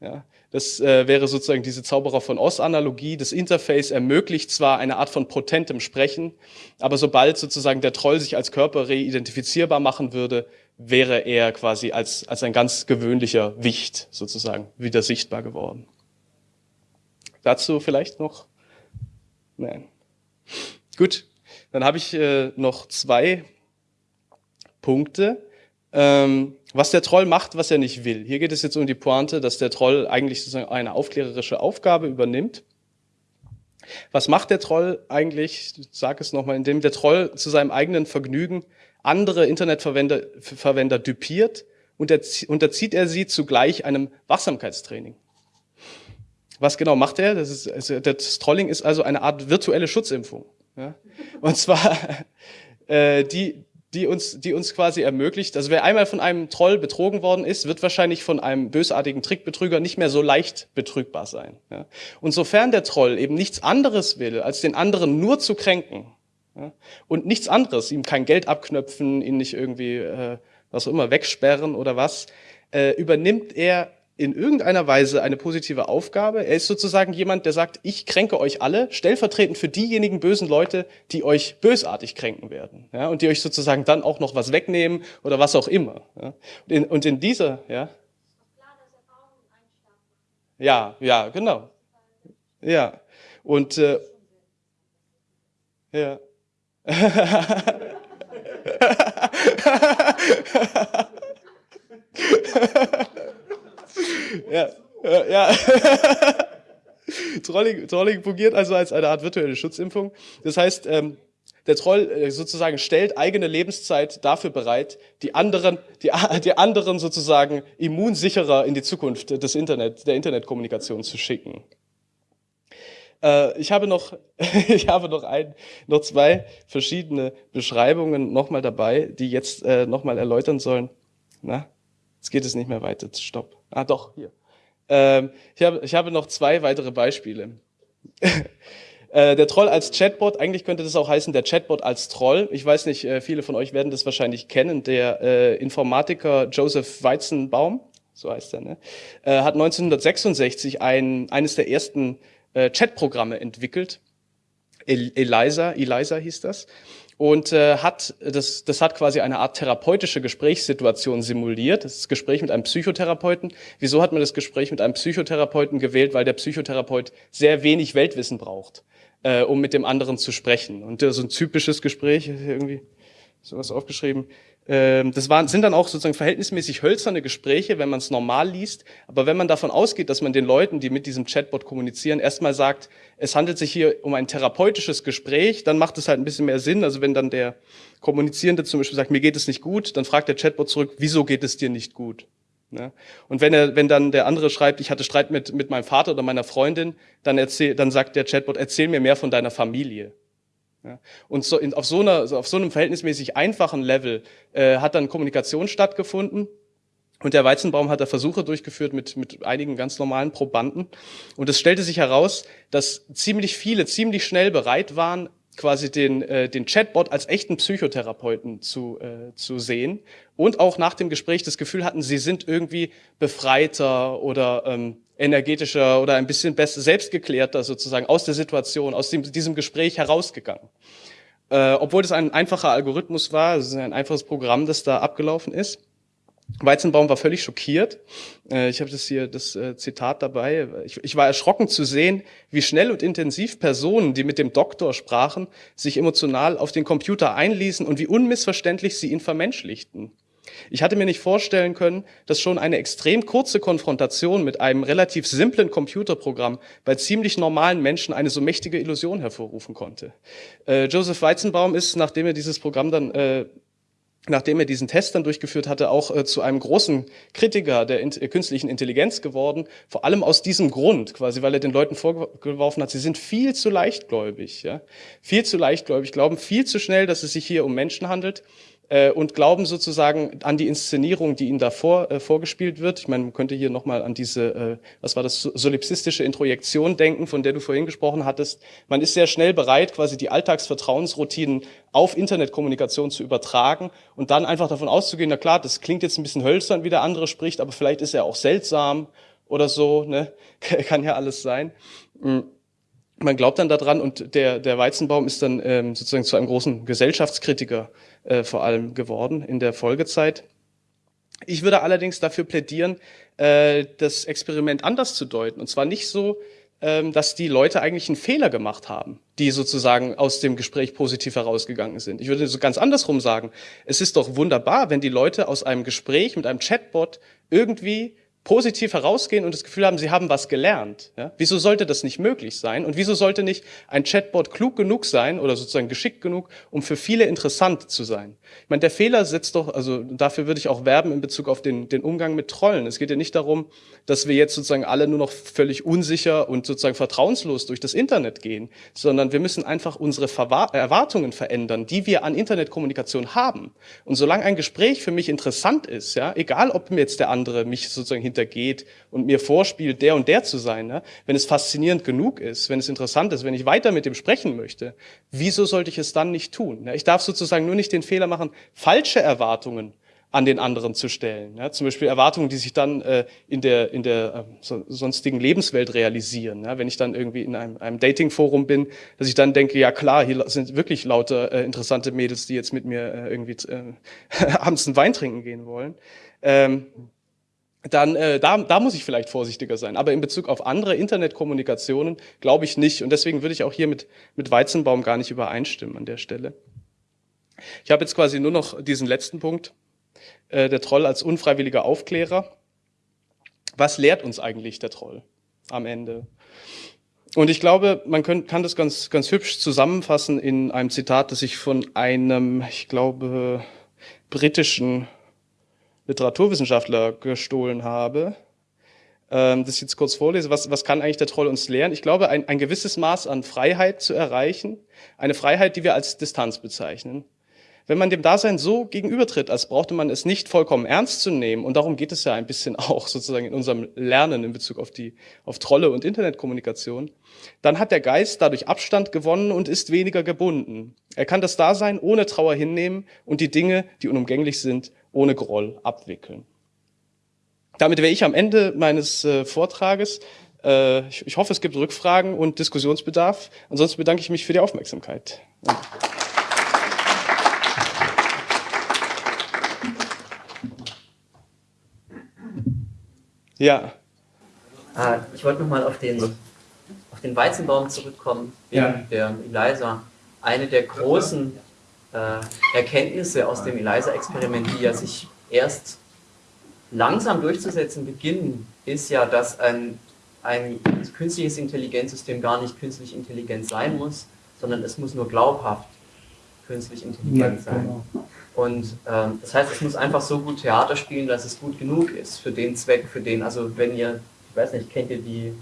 Ja, das äh, wäre sozusagen diese Zauberer von Oz-Analogie. Das Interface ermöglicht zwar eine Art von potentem Sprechen, aber sobald sozusagen der Troll sich als Körper reidentifizierbar machen würde, wäre er quasi als, als ein ganz gewöhnlicher Wicht sozusagen wieder sichtbar geworden. Dazu vielleicht noch? Nein. Gut, dann habe ich äh, noch zwei Punkte. Ähm, was der Troll macht, was er nicht will. Hier geht es jetzt um die Pointe, dass der Troll eigentlich sozusagen eine aufklärerische Aufgabe übernimmt. Was macht der Troll eigentlich? Ich sage es nochmal, indem der Troll zu seinem eigenen Vergnügen andere Internetverwender Verwender dupiert und unterzieht er sie zugleich einem Wachsamkeitstraining. Was genau macht er? Das, ist, also das Trolling ist also eine Art virtuelle Schutzimpfung. Ja? Und zwar äh, die, die uns, die uns quasi ermöglicht, also wer einmal von einem Troll betrogen worden ist, wird wahrscheinlich von einem bösartigen Trickbetrüger nicht mehr so leicht betrügbar sein. Ja. Und sofern der Troll eben nichts anderes will, als den anderen nur zu kränken ja, und nichts anderes, ihm kein Geld abknöpfen, ihn nicht irgendwie äh, was auch immer wegsperren oder was, äh, übernimmt er in irgendeiner Weise eine positive Aufgabe. Er ist sozusagen jemand, der sagt, ich kränke euch alle, stellvertretend für diejenigen bösen Leute, die euch bösartig kränken werden. Ja, und die euch sozusagen dann auch noch was wegnehmen oder was auch immer. Ja. Und, in, und in dieser, ja. Ja, ja, genau. Ja. Und äh, ja. ja, ja. Trolling, Trolling fungiert also als eine Art virtuelle Schutzimpfung. Das heißt, ähm, der Troll äh, sozusagen stellt eigene Lebenszeit dafür bereit, die anderen, die, die anderen sozusagen immunsicherer in die Zukunft des Internet, der Internetkommunikation zu schicken. Äh, ich habe noch, ich habe noch ein, noch zwei verschiedene Beschreibungen nochmal dabei, die jetzt äh, nochmal erläutern sollen. Na, jetzt geht es nicht mehr weiter. Stopp. Ah, doch, hier. Ähm, ich, habe, ich habe noch zwei weitere Beispiele. äh, der Troll als Chatbot, eigentlich könnte das auch heißen, der Chatbot als Troll. Ich weiß nicht, äh, viele von euch werden das wahrscheinlich kennen. Der äh, Informatiker Joseph Weizenbaum, so heißt er, ne? äh, hat 1966 ein, eines der ersten äh, Chatprogramme entwickelt. El Eliza, Eliza hieß das und äh, hat das, das hat quasi eine Art therapeutische Gesprächssituation simuliert. Das, das Gespräch mit einem Psychotherapeuten. Wieso hat man das Gespräch mit einem Psychotherapeuten gewählt? Weil der Psychotherapeut sehr wenig Weltwissen braucht, äh, um mit dem anderen zu sprechen. Und äh, so ein typisches Gespräch, irgendwie sowas aufgeschrieben. Ähm, das waren, sind dann auch sozusagen verhältnismäßig hölzerne Gespräche, wenn man es normal liest. Aber wenn man davon ausgeht, dass man den Leuten, die mit diesem Chatbot kommunizieren, erstmal sagt, es handelt sich hier um ein therapeutisches Gespräch, dann macht es halt ein bisschen mehr Sinn. Also wenn dann der Kommunizierende zum Beispiel sagt, mir geht es nicht gut, dann fragt der Chatbot zurück, wieso geht es dir nicht gut? Ja? Und wenn er, wenn dann der andere schreibt, ich hatte Streit mit, mit meinem Vater oder meiner Freundin, dann erzähl, dann sagt der Chatbot, erzähl mir mehr von deiner Familie. Und so in, auf, so einer, auf so einem verhältnismäßig einfachen Level äh, hat dann Kommunikation stattgefunden. Und der Weizenbaum hat da Versuche durchgeführt mit, mit einigen ganz normalen Probanden. Und es stellte sich heraus, dass ziemlich viele ziemlich schnell bereit waren, quasi den, äh, den Chatbot als echten Psychotherapeuten zu, äh, zu sehen und auch nach dem Gespräch das Gefühl hatten, sie sind irgendwie befreiter oder ähm, energetischer oder ein bisschen besser, selbstgeklärter sozusagen aus der Situation, aus dem, diesem Gespräch herausgegangen. Äh, obwohl das ein einfacher Algorithmus war, es ist ein einfaches Programm, das da abgelaufen ist. Weizenbaum war völlig schockiert. Äh, ich habe das hier, das äh, Zitat dabei. Ich, ich war erschrocken zu sehen, wie schnell und intensiv Personen, die mit dem Doktor sprachen, sich emotional auf den Computer einließen und wie unmissverständlich sie ihn vermenschlichten. Ich hatte mir nicht vorstellen können, dass schon eine extrem kurze Konfrontation mit einem relativ simplen Computerprogramm bei ziemlich normalen Menschen eine so mächtige Illusion hervorrufen konnte. Äh, Joseph Weizenbaum ist, nachdem er dieses Programm dann äh, nachdem er diesen Test dann durchgeführt hatte, auch äh, zu einem großen Kritiker der in äh, künstlichen Intelligenz geworden. Vor allem aus diesem Grund, quasi, weil er den Leuten vorgeworfen hat, sie sind viel zu leichtgläubig, ja, viel zu leichtgläubig, glauben viel zu schnell, dass es sich hier um Menschen handelt äh, und glauben sozusagen an die Inszenierung, die ihnen davor äh, vorgespielt wird. Ich meine, man könnte hier nochmal an diese, äh, was war das, solipsistische Introjektion denken, von der du vorhin gesprochen hattest. Man ist sehr schnell bereit, quasi die Alltagsvertrauensroutinen auf Internetkommunikation zu übertragen und dann einfach davon auszugehen, na klar, das klingt jetzt ein bisschen hölzern, wie der andere spricht, aber vielleicht ist er auch seltsam oder so, ne? kann ja alles sein. Mhm man glaubt dann daran und der, der Weizenbaum ist dann ähm, sozusagen zu einem großen Gesellschaftskritiker äh, vor allem geworden in der Folgezeit. Ich würde allerdings dafür plädieren, äh, das Experiment anders zu deuten. Und zwar nicht so, ähm, dass die Leute eigentlich einen Fehler gemacht haben, die sozusagen aus dem Gespräch positiv herausgegangen sind. Ich würde so ganz andersrum sagen. Es ist doch wunderbar, wenn die Leute aus einem Gespräch mit einem Chatbot irgendwie positiv herausgehen und das Gefühl haben, sie haben was gelernt. Ja? Wieso sollte das nicht möglich sein? Und wieso sollte nicht ein Chatbot klug genug sein oder sozusagen geschickt genug, um für viele interessant zu sein? Ich meine, der Fehler setzt doch, also dafür würde ich auch werben in Bezug auf den, den Umgang mit Trollen. Es geht ja nicht darum, dass wir jetzt sozusagen alle nur noch völlig unsicher und sozusagen vertrauenslos durch das Internet gehen, sondern wir müssen einfach unsere Erwartungen verändern, die wir an Internetkommunikation haben. Und solange ein Gespräch für mich interessant ist, ja, egal ob mir jetzt der andere mich sozusagen hintergeht und mir vorspielt, der und der zu sein, ja, wenn es faszinierend genug ist, wenn es interessant ist, wenn ich weiter mit dem sprechen möchte, wieso sollte ich es dann nicht tun? Ja, ich darf sozusagen nur nicht den Fehler machen, falsche Erwartungen an den anderen zu stellen. Ja, zum Beispiel Erwartungen, die sich dann äh, in der, in der äh, so, sonstigen Lebenswelt realisieren. Ja, wenn ich dann irgendwie in einem, einem Dating-Forum bin, dass ich dann denke, ja klar, hier sind wirklich lauter äh, interessante Mädels, die jetzt mit mir äh, irgendwie äh, abends einen Wein trinken gehen wollen. Ähm, dann äh, da, da muss ich vielleicht vorsichtiger sein. Aber in Bezug auf andere Internetkommunikationen glaube ich nicht. Und deswegen würde ich auch hier mit, mit Weizenbaum gar nicht übereinstimmen an der Stelle. Ich habe jetzt quasi nur noch diesen letzten Punkt. Äh, der Troll als unfreiwilliger Aufklärer. Was lehrt uns eigentlich der Troll am Ende? Und ich glaube, man kann, kann das ganz, ganz hübsch zusammenfassen in einem Zitat, das ich von einem, ich glaube, britischen Literaturwissenschaftler gestohlen habe, ähm, das jetzt kurz vorlese. Was, was kann eigentlich der Troll uns lehren? Ich glaube, ein, ein gewisses Maß an Freiheit zu erreichen, eine Freiheit, die wir als Distanz bezeichnen. Wenn man dem Dasein so gegenübertritt, als brauchte man es nicht vollkommen ernst zu nehmen, und darum geht es ja ein bisschen auch sozusagen in unserem Lernen in Bezug auf die, auf Trolle und Internetkommunikation, dann hat der Geist dadurch Abstand gewonnen und ist weniger gebunden. Er kann das Dasein ohne Trauer hinnehmen und die Dinge, die unumgänglich sind, ohne Groll abwickeln. Damit wäre ich am Ende meines äh, Vortrages. Äh, ich, ich, hoffe, es gibt Rückfragen und Diskussionsbedarf. Ansonsten bedanke ich mich für die Aufmerksamkeit. Ja. Äh, ich wollte nochmal auf den, auf den Weizenbaum zurückkommen, wegen ja. der ELISA. Eine der großen äh, Erkenntnisse aus dem ELISA-Experiment, die ja sich erst langsam durchzusetzen beginnen, ist ja, dass ein, ein künstliches Intelligenzsystem gar nicht künstlich intelligent sein muss, sondern es muss nur glaubhaft künstlich intelligent sein. Genau. Und ähm, das heißt, es muss einfach so gut Theater spielen, dass es gut genug ist für den Zweck, für den, also wenn ihr, ich weiß nicht, kennt ihr die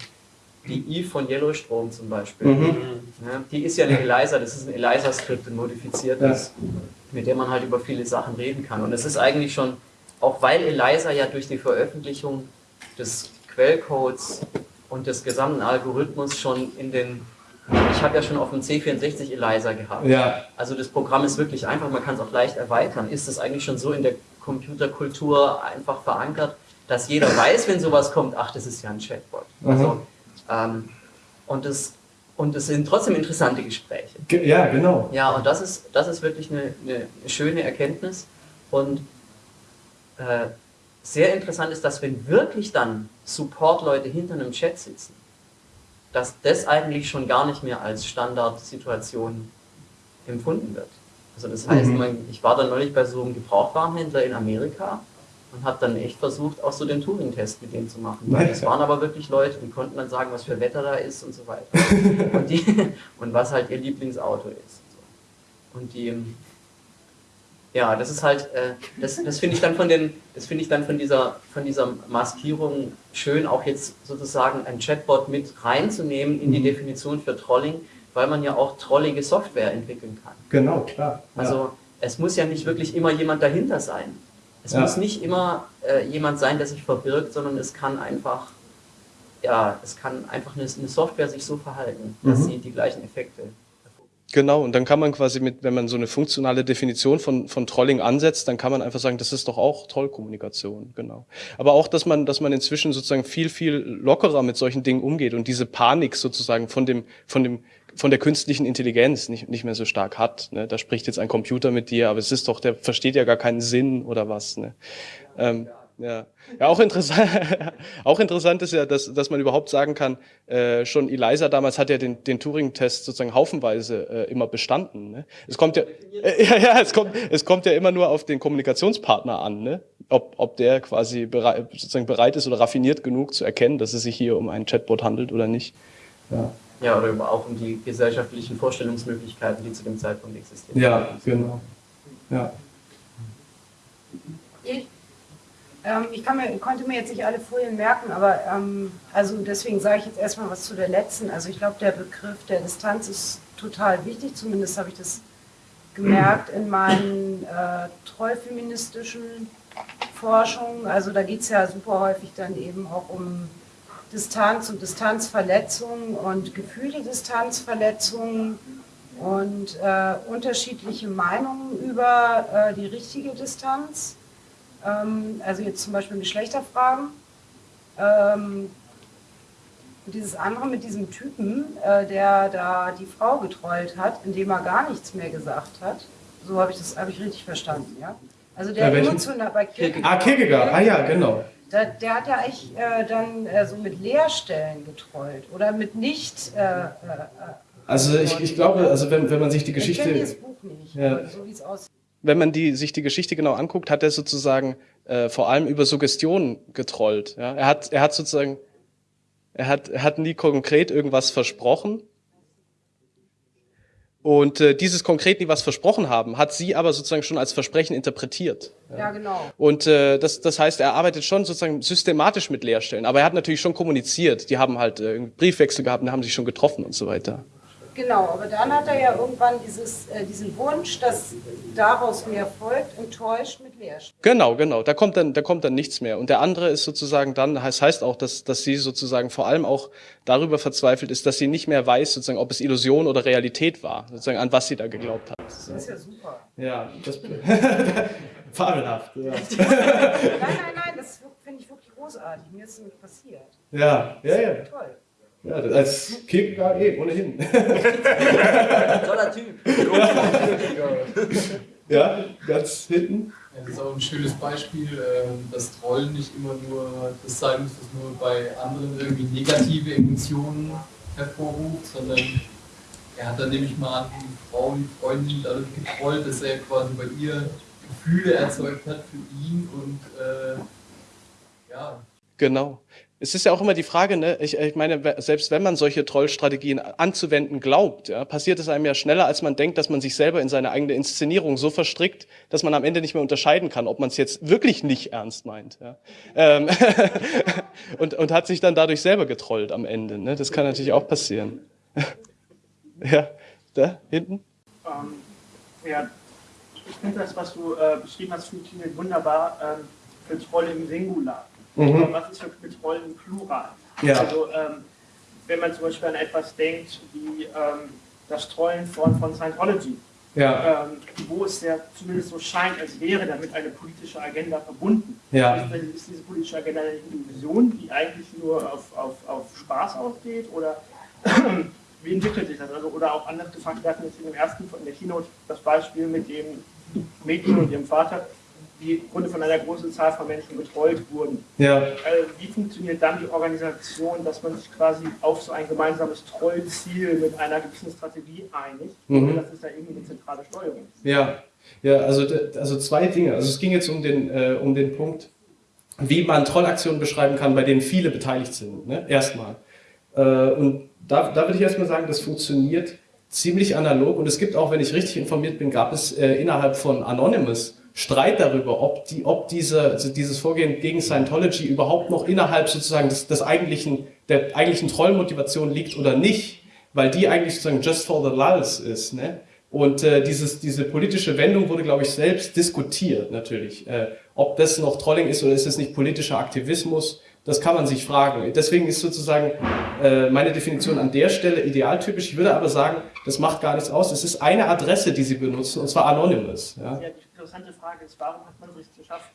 die Eve von Yellowstrom zum Beispiel. Mhm. Ja, die ist ja eine ELISA, das ist ein ELISA-Skript, ein modifiziertes, ja. mit dem man halt über viele Sachen reden kann. Und es ist eigentlich schon, auch weil ELISA ja durch die Veröffentlichung des Quellcodes und des gesamten Algorithmus schon in den ich habe ja schon auf dem C64 ELISA gehabt. Ja. Also das Programm ist wirklich einfach, man kann es auch leicht erweitern. Ist es eigentlich schon so in der Computerkultur einfach verankert, dass jeder weiß, wenn sowas kommt, ach, das ist ja ein Chatbot. Mhm. Ähm, und, es, und es sind trotzdem interessante Gespräche. Ja, genau. Ja, und das ist, das ist wirklich eine, eine schöne Erkenntnis. Und äh, sehr interessant ist, dass wenn wirklich dann Support-Leute hinter einem Chat sitzen, dass das eigentlich schon gar nicht mehr als Standardsituation empfunden wird. Also das heißt, mhm. ich war dann neulich bei so einem Gebrauchwarenhändler in Amerika und habe dann echt versucht, auch so den Turing-Test mit denen zu machen. Weil es waren aber wirklich Leute, die konnten dann sagen, was für Wetter da ist und so weiter. und, die, und was halt ihr Lieblingsauto ist. Und die, ja, das ist halt, äh, das, das finde ich dann von den, das finde ich dann von dieser, von dieser Maskierung schön, auch jetzt sozusagen ein Chatbot mit reinzunehmen in die mhm. Definition für Trolling, weil man ja auch trollige Software entwickeln kann. Genau, klar. Ja. Also es muss ja nicht wirklich immer jemand dahinter sein. Es ja. muss nicht immer äh, jemand sein, der sich verbirgt, sondern es kann einfach, ja, es kann einfach eine, eine Software sich so verhalten, dass mhm. sie die gleichen Effekte Genau, und dann kann man quasi mit, wenn man so eine funktionale Definition von, von Trolling ansetzt, dann kann man einfach sagen, das ist doch auch Trollkommunikation, genau. Aber auch, dass man, dass man inzwischen sozusagen viel, viel lockerer mit solchen Dingen umgeht und diese Panik sozusagen von dem, von dem, von der künstlichen Intelligenz nicht, nicht mehr so stark hat. Ne? Da spricht jetzt ein Computer mit dir, aber es ist doch, der versteht ja gar keinen Sinn oder was. Ne? Ähm, ja, ja auch, interessant, auch interessant ist ja, dass, dass man überhaupt sagen kann, äh, schon Eliza damals hat ja den, den Turing-Test sozusagen haufenweise äh, immer bestanden. Ne? Es kommt ja, äh, ja, ja, es kommt, es kommt ja immer nur auf den Kommunikationspartner an. Ne? ob, ob der quasi bereit, sozusagen bereit ist oder raffiniert genug zu erkennen, dass es sich hier um einen Chatbot handelt oder nicht. Ja, Ja, oder über- auch um die gesellschaftlichen Vorstellungsmöglichkeiten, die zu dem Zeitpunkt existieren. ja genau. Ja. Ich, ähm, ich kann mir, konnte mir jetzt nicht alle Folien merken, aber ähm, also deswegen sage ich jetzt erstmal was zu der letzten. Also ich glaube, der Begriff der Distanz ist total wichtig, zumindest habe ich das gemerkt in meinen äh, treufeministischen Forschungen. Also da geht es ja super häufig dann eben auch um Distanz und Distanzverletzungen und gefühlte Distanzverletzungen und äh, unterschiedliche Meinungen über äh, die richtige Distanz. Ähm, also jetzt zum Beispiel Geschlechterfragen. Ähm, und dieses andere mit diesem Typen, äh, der da die Frau getrollt hat, indem er gar nichts mehr gesagt hat. So habe ich das habe ich richtig verstanden, ja? Also der Bei emotional bei Ah, Kierkegaard, ah ja, genau. Der, der hat ja eigentlich äh, dann äh, so mit Leerstellen getrollt oder mit nicht. Äh, äh, Also ich, ich glaube, also wenn, wenn man sich die ich kenne Geschichte, das Buch nicht, Ja. so wie es aussieht. wenn man die, sich die Geschichte genau anguckt, hat er sozusagen äh, vor allem über Suggestion getrollt. Ja? Er hat, er hat sozusagen, er hat, er hat nie konkret irgendwas versprochen. Und äh, dieses konkret nie was versprochen haben, hat sie aber sozusagen schon als Versprechen interpretiert. Ja, genau. Und äh, das, das heißt, er arbeitet schon sozusagen systematisch mit Leerstellen. Aber er hat natürlich schon kommuniziert. Die haben halt äh, Briefwechsel gehabt und haben sich schon getroffen und so weiter. Genau, aber dann hat er ja irgendwann dieses, äh, diesen Wunsch, dass daraus mehr folgt, enttäuscht mit Leerstellen. Genau, genau. Da kommt dann, da kommt dann nichts mehr. Und der andere ist sozusagen dann, das heißt auch, dass, dass sie sozusagen vor allem auch darüber verzweifelt ist, dass sie nicht mehr weiß, sozusagen, ob es Illusion oder Realität war, sozusagen, an was sie da geglaubt hat. Das ist ja super. Ja, das fabelhaft. Ja, Nein, nein, nein, das finde ich wirklich großartig. Mir ist es nämlich passiert. ja, ja. ja. Toll. Ja als Kierkegaard eh, ohnehin. Toller Typ. Ja, ganz hinten. Das ist auch ein schönes Beispiel, ähm, dass Trollen nicht immer nur das sein muss, was nur bei anderen irgendwie negative Emotionen hervorruft, sondern er hat dann nämlich mal die Frau, die Freundin dadurch getrollt, dass er quasi bei ihr Gefühle erzeugt hat für ihn und äh, ja, Genau. Es ist ja auch immer die Frage, ne? ich, ich meine, selbst wenn man solche Trollstrategien anzuwenden glaubt, ja, passiert es einem ja schneller, als man denkt, dass man sich selber in seine eigene Inszenierung so verstrickt, dass man am Ende nicht mehr unterscheiden kann, ob man es jetzt wirklich nicht ernst meint. Ja. Ähm, und, und hat sich dann dadurch selber getrollt am Ende. Ne? Das kann natürlich auch passieren. ja, da hinten. Ähm, ja, ich finde das, was du äh, beschrieben hast, funktioniert wunderbar ähm, für Troll im Singular. Mhm. Was ist für, für Troll im Plural? Ja. Also, ähm, wenn man zum Beispiel an etwas denkt wie ähm, das Trollen von, von Scientology, Ja, ähm, wo es ja zumindest so scheint, als wäre damit eine politische Agenda verbunden. ja. Ist, ist diese politische Agenda eine Illusion, die eigentlich nur auf, auf, auf Spaß ausgeht? Oder wie entwickelt sich das? Also, oder auch anders gefragt, wir hatten jetzt in dem ersten, in der Keynote, das Beispiel mit dem Mädchen und ihrem Vater, die im Grunde von einer großen Zahl von Menschen getrollt wurden. Ja, Äh, wie funktioniert dann die Organisation, dass man sich quasi auf so ein gemeinsames Trollziel mit einer gewissen Strategie einigt, Mhm. ohne dass es da irgendwie eine zentrale Steuerung ist? Ja, ja also, also zwei Dinge. Also es ging jetzt um den, äh, um den Punkt, wie man Trollaktionen beschreiben kann, bei denen viele beteiligt sind. Ne? Erstmal. Äh, und da, da würde ich erstmal sagen, das funktioniert ziemlich analog. Und es gibt auch, wenn ich richtig informiert bin, gab es äh, innerhalb von Anonymous Streit darüber, ob, die, ob diese, also dieses Vorgehen gegen Scientology überhaupt noch innerhalb sozusagen des, des eigentlichen, der eigentlichen Trollmotivation liegt oder nicht, weil die eigentlich sozusagen just for the lulls ist. Ne? Und äh, dieses, diese politische Wendung wurde, glaube ich, selbst diskutiert natürlich. Äh, ob das noch Trolling ist oder ist es nicht politischer Aktivismus, das kann man sich fragen. Deswegen ist sozusagen äh, meine Definition an der Stelle idealtypisch. Ich würde aber sagen, das macht gar nichts aus. Es ist eine Adresse, die sie benutzen, und zwar Anonymous. Ja? Interessante Frage ist, warum hat man es sich geschafft,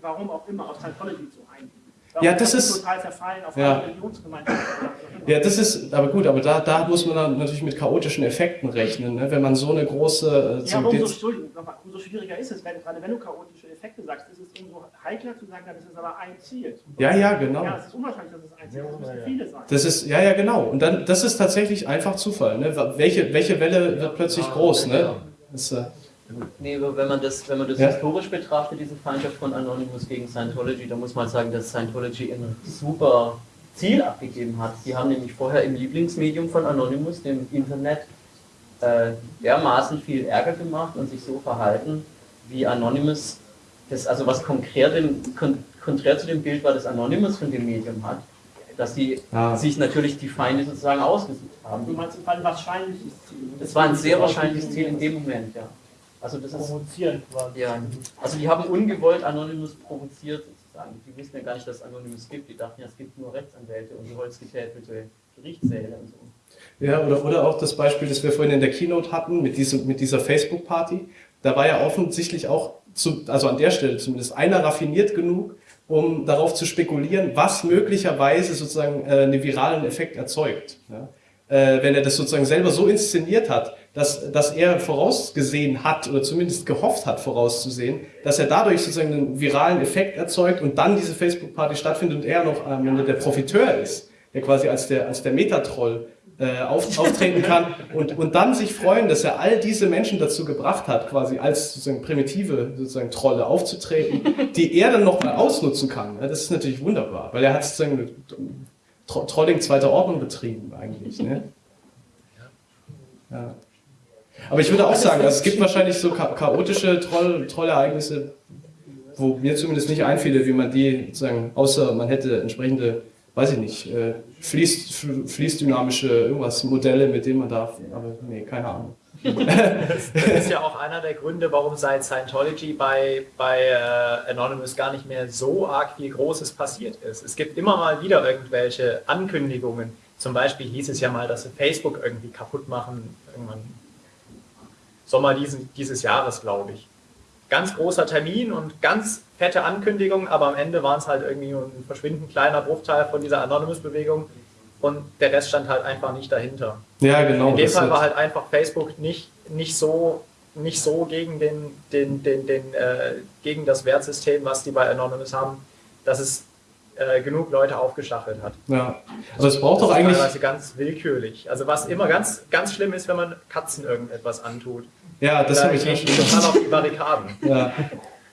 warum auch immer, auf Scientology zu einigen? Warum Ja, das ist- total zerfallen auf Ja. eine Religionsgemeinschaft. oder was auch immer? Ja, das ist, aber gut, aber da, da muss man dann natürlich mit chaotischen Effekten rechnen, ne? wenn man so eine große... Äh, Ja, aber umso, Entschuldigung, nochmal, umso schwieriger ist es, wenn, gerade wenn du chaotische Effekte sagst, ist es umso heikler zu sagen, dann ist es aber ein Ziel. ja, ja, genau. Ja, es ist unwahrscheinlich, dass es ein Ziel ist, es müssen viele sein. Das ist, ja, ja, genau. Und dann, das ist tatsächlich einfach Zufall. Ne? Welche, welche Welle wird plötzlich groß? Ne? Das, äh, Nee, aber wenn man das, wenn man das Ja. historisch betrachtet, diese Feindschaft von Anonymous gegen Scientology, dann muss man sagen, dass Scientology ein super Ziel abgegeben hat. Die haben nämlich vorher im Lieblingsmedium von Anonymous, dem Internet, äh, dermaßen viel Ärger gemacht und sich so verhalten, wie Anonymous, das, also was konträr, dem, kon, konträr zu dem Bild war, das Anonymous von dem Medium hat, dass die Ah. sich natürlich die Feinde sozusagen ausgesucht haben. Du meinst, es war ein wahrscheinliches Ziel. Das war ein sehr wahrscheinliches Ziel in dem Moment, ja. Also das ist Provozieren quasi. ja, also die haben ungewollt Anonymous provoziert sozusagen. Die wussten ja gar nicht, dass es Anonymous gibt. Die dachten ja, es gibt nur Rechtsanwälte und so holzgetäfelte Gerichtssäle und so. Ja, oder, oder auch das Beispiel, das wir vorhin in der Keynote hatten, mit, diesem, mit dieser Facebook-Party. Da war ja offensichtlich auch, zu, also an der Stelle zumindest, einer raffiniert genug, um darauf zu spekulieren, was möglicherweise sozusagen äh, einen viralen Effekt erzeugt. Ja? Äh, wenn er das sozusagen selber so inszeniert hat, dass, dass er vorausgesehen hat oder zumindest gehofft hat vorauszusehen, dass er dadurch sozusagen einen viralen Effekt erzeugt und dann diese Facebook-Party stattfindet und er noch am Ende der Profiteur ist, der quasi als der, als der Metatroll äh, auf, auftreten kann und, und dann sich freuen, dass er all diese Menschen dazu gebracht hat, quasi als sozusagen primitive sozusagen Trolle aufzutreten, die er dann nochmal ausnutzen kann. Ja, das ist natürlich wunderbar, weil er hat sozusagen Trolling zweiter Ordnung betrieben eigentlich. Ne? Ja. Aber ich würde auch sagen, also es gibt wahrscheinlich so cha chaotische Troll Trollereignisse, wo mir zumindest nicht einfiele, wie man die sozusagen, außer man hätte entsprechende, weiß ich nicht, äh, fließ, fl- fließdynamische irgendwas Modelle, mit denen man darf. Aber nee, keine Ahnung. Das ist ja auch einer der Gründe, warum seit Scientology bei, bei äh, Anonymous gar nicht mehr so arg viel Großes passiert ist. Es gibt immer mal wieder irgendwelche Ankündigungen. Zum Beispiel hieß es ja mal, dass sie Facebook irgendwie kaputt machen, irgendwann Sommer diesen, dieses Jahres, glaube ich. Ganz großer Termin und ganz fette Ankündigung, aber am Ende waren es halt irgendwie nur ein verschwindend kleiner Bruchteil von dieser Anonymous-Bewegung und der Rest stand halt einfach nicht dahinter. Ja, genau. In dem Fall war halt einfach Facebook nicht, nicht so nicht so gegen den, den, den, den äh, gegen das Wertsystem, was die bei Anonymous haben, dass es äh, genug Leute aufgestachelt hat. ja. Aber es braucht Das doch eigentlich. teilweise ganz willkürlich. Also was immer ganz, ganz schlimm ist, wenn man Katzen irgendetwas antut. Ja, das da habe ich schon. total auf die Barrikaden. Ja.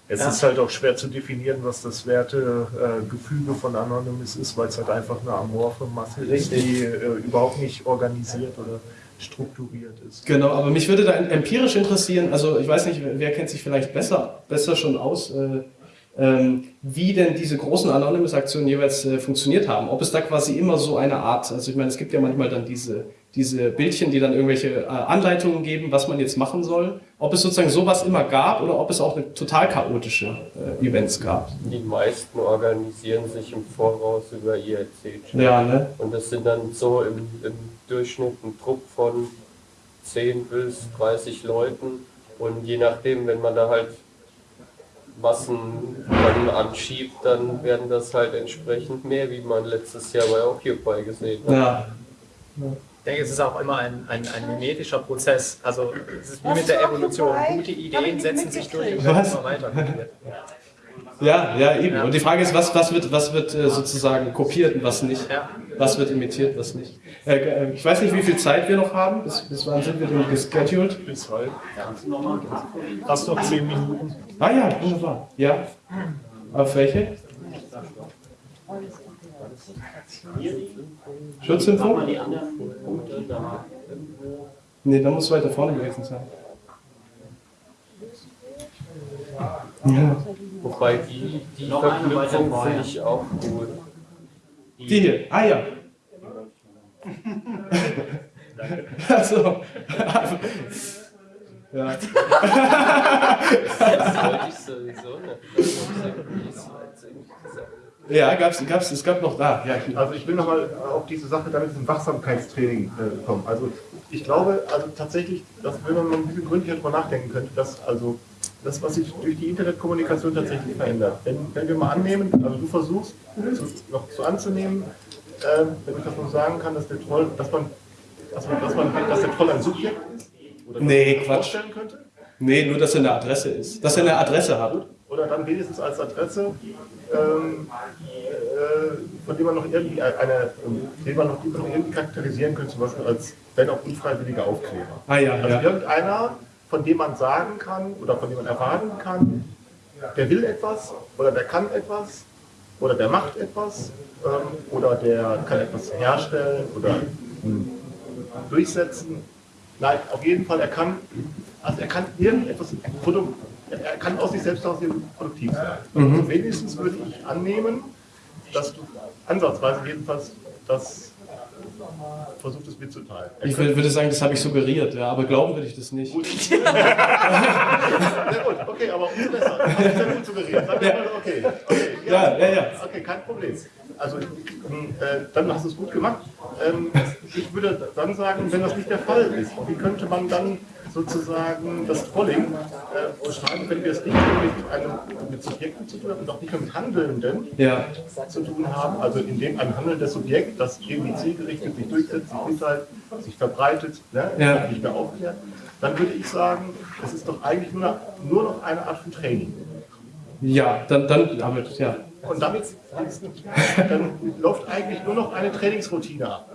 Es Ja. ist halt auch schwer zu definieren, was das Wertegefüge von Anonymous ist, weil es halt einfach eine amorphe Masse ist, die äh, überhaupt nicht organisiert oder strukturiert ist. Genau, aber mich würde da empirisch interessieren, also ich weiß nicht, wer kennt sich vielleicht besser, besser schon aus, äh, wie denn diese großen Anonymous-Aktionen jeweils äh, funktioniert haben. Ob es da quasi immer so eine Art, also ich meine, es gibt ja manchmal dann diese, diese Bildchen, die dann irgendwelche äh, Anleitungen geben, was man jetzt machen soll. Ob es sozusagen sowas immer gab oder ob es auch eine total chaotische äh, Events gab. Die meisten organisieren sich im Voraus über IRC-Chat. Ja, ne? Und das sind dann so im, im Durchschnitt ein Trupp von 10 bis 30 Leuten. Und je nachdem, wenn man da halt Massen dann anschiebt, dann werden das halt entsprechend mehr, wie man letztes Jahr bei Occupy gesehen hat. Ja. Ich denke, es ist auch immer ein, ein, ein mimetischer Prozess. Also es ist wie mit der Evolution. Gute Ideen setzen sich durch und werden immer weiter. Ja, ja, eben. Ja. Und die Frage ist, was, was wird, was wird äh, sozusagen kopiert und was nicht? Ja. Was wird imitiert, was nicht? Äh, äh, ich weiß nicht, wie viel Zeit wir noch haben. Bis, bis wann sind wir denn gescheduled? Bis halb. Hast noch 10 Minuten. Ah ja, wunderbar. Ja. Auf welche? Schutzimpfung? Nee, da muss weiter vorne gewesen sein. Ja. Wobei die, die Noch Verknüpfung finde ich auch gut. Die hier. Ah ja. Also. ja. Das wollte ich sowieso nicht. Ja, gab's, gab's, es gab noch da. Ja, ich, Also ich will nochmal auf diese Sache da mit diesem Wachsamkeitstraining äh, kommen. Also ich glaube, also tatsächlich, dass wenn man mal ein bisschen gründlicher drüber nachdenken könnte, dass also das, was sich durch die Internetkommunikation tatsächlich verändert. Wenn, wenn wir mal annehmen, also du versuchst zu, noch so anzunehmen, ähm, wenn ich das noch sagen kann, dass der Troll, dass man, dass man, dass man, dass der Troll ein Subjekt ist oder Nee, Quatsch. vorstellen könnte. nee, nur, dass er eine Adresse ist. Dass er eine Adresse hat. oder dann wenigstens als Adresse, ähm, äh, von dem man noch irgendwie eine, den man noch irgendwie charakterisieren könnte, zum Beispiel als, wenn auch unfreiwilliger Aufkleber. Ah ja, Also ja. irgendeiner von dem man sagen kann oder von dem man erwarten kann, der will etwas oder der kann etwas oder der macht etwas ähm, oder der kann etwas herstellen oder hm, durchsetzen. Nein, auf jeden Fall, er kann, also er kann irgendetwas, er kann aus sich selbst heraus produktiv sein. Mhm. Also wenigstens würde ich annehmen, dass du ansatzweise jedenfalls das versucht es mitzuteilen. Ich würde sagen, das habe ich suggeriert, ja, aber glauben würde ich das nicht. Gut. Sehr gut, okay, aber umso besser. Das ist ja gut suggeriert. Sag ja. mal, okay, okay. Ja, ja, ja. Okay, kein Problem. Also, äh, dann hast du es gut gemacht. Ähm, ich würde dann sagen, wenn das nicht der Fall ist, wie könnte man dann sozusagen das Trolling äh, beschreiben, wenn wir es nicht nur mit, einem, mit Subjekten zu tun haben und auch nicht nur mit Handelnden ja. zu tun haben, also indem ein handelndes Subjekt, das irgendwie zielgerichtet sich durchsetzt, sich mitteilt, sich verbreitet, ne, ja. nicht mehr aufklärt, dann würde ich sagen, es ist doch eigentlich nur, nur noch eine Art von Training. Ja, dann, dann damit, ja. Und damit dann läuft eigentlich nur noch eine Trainingsroutine ab.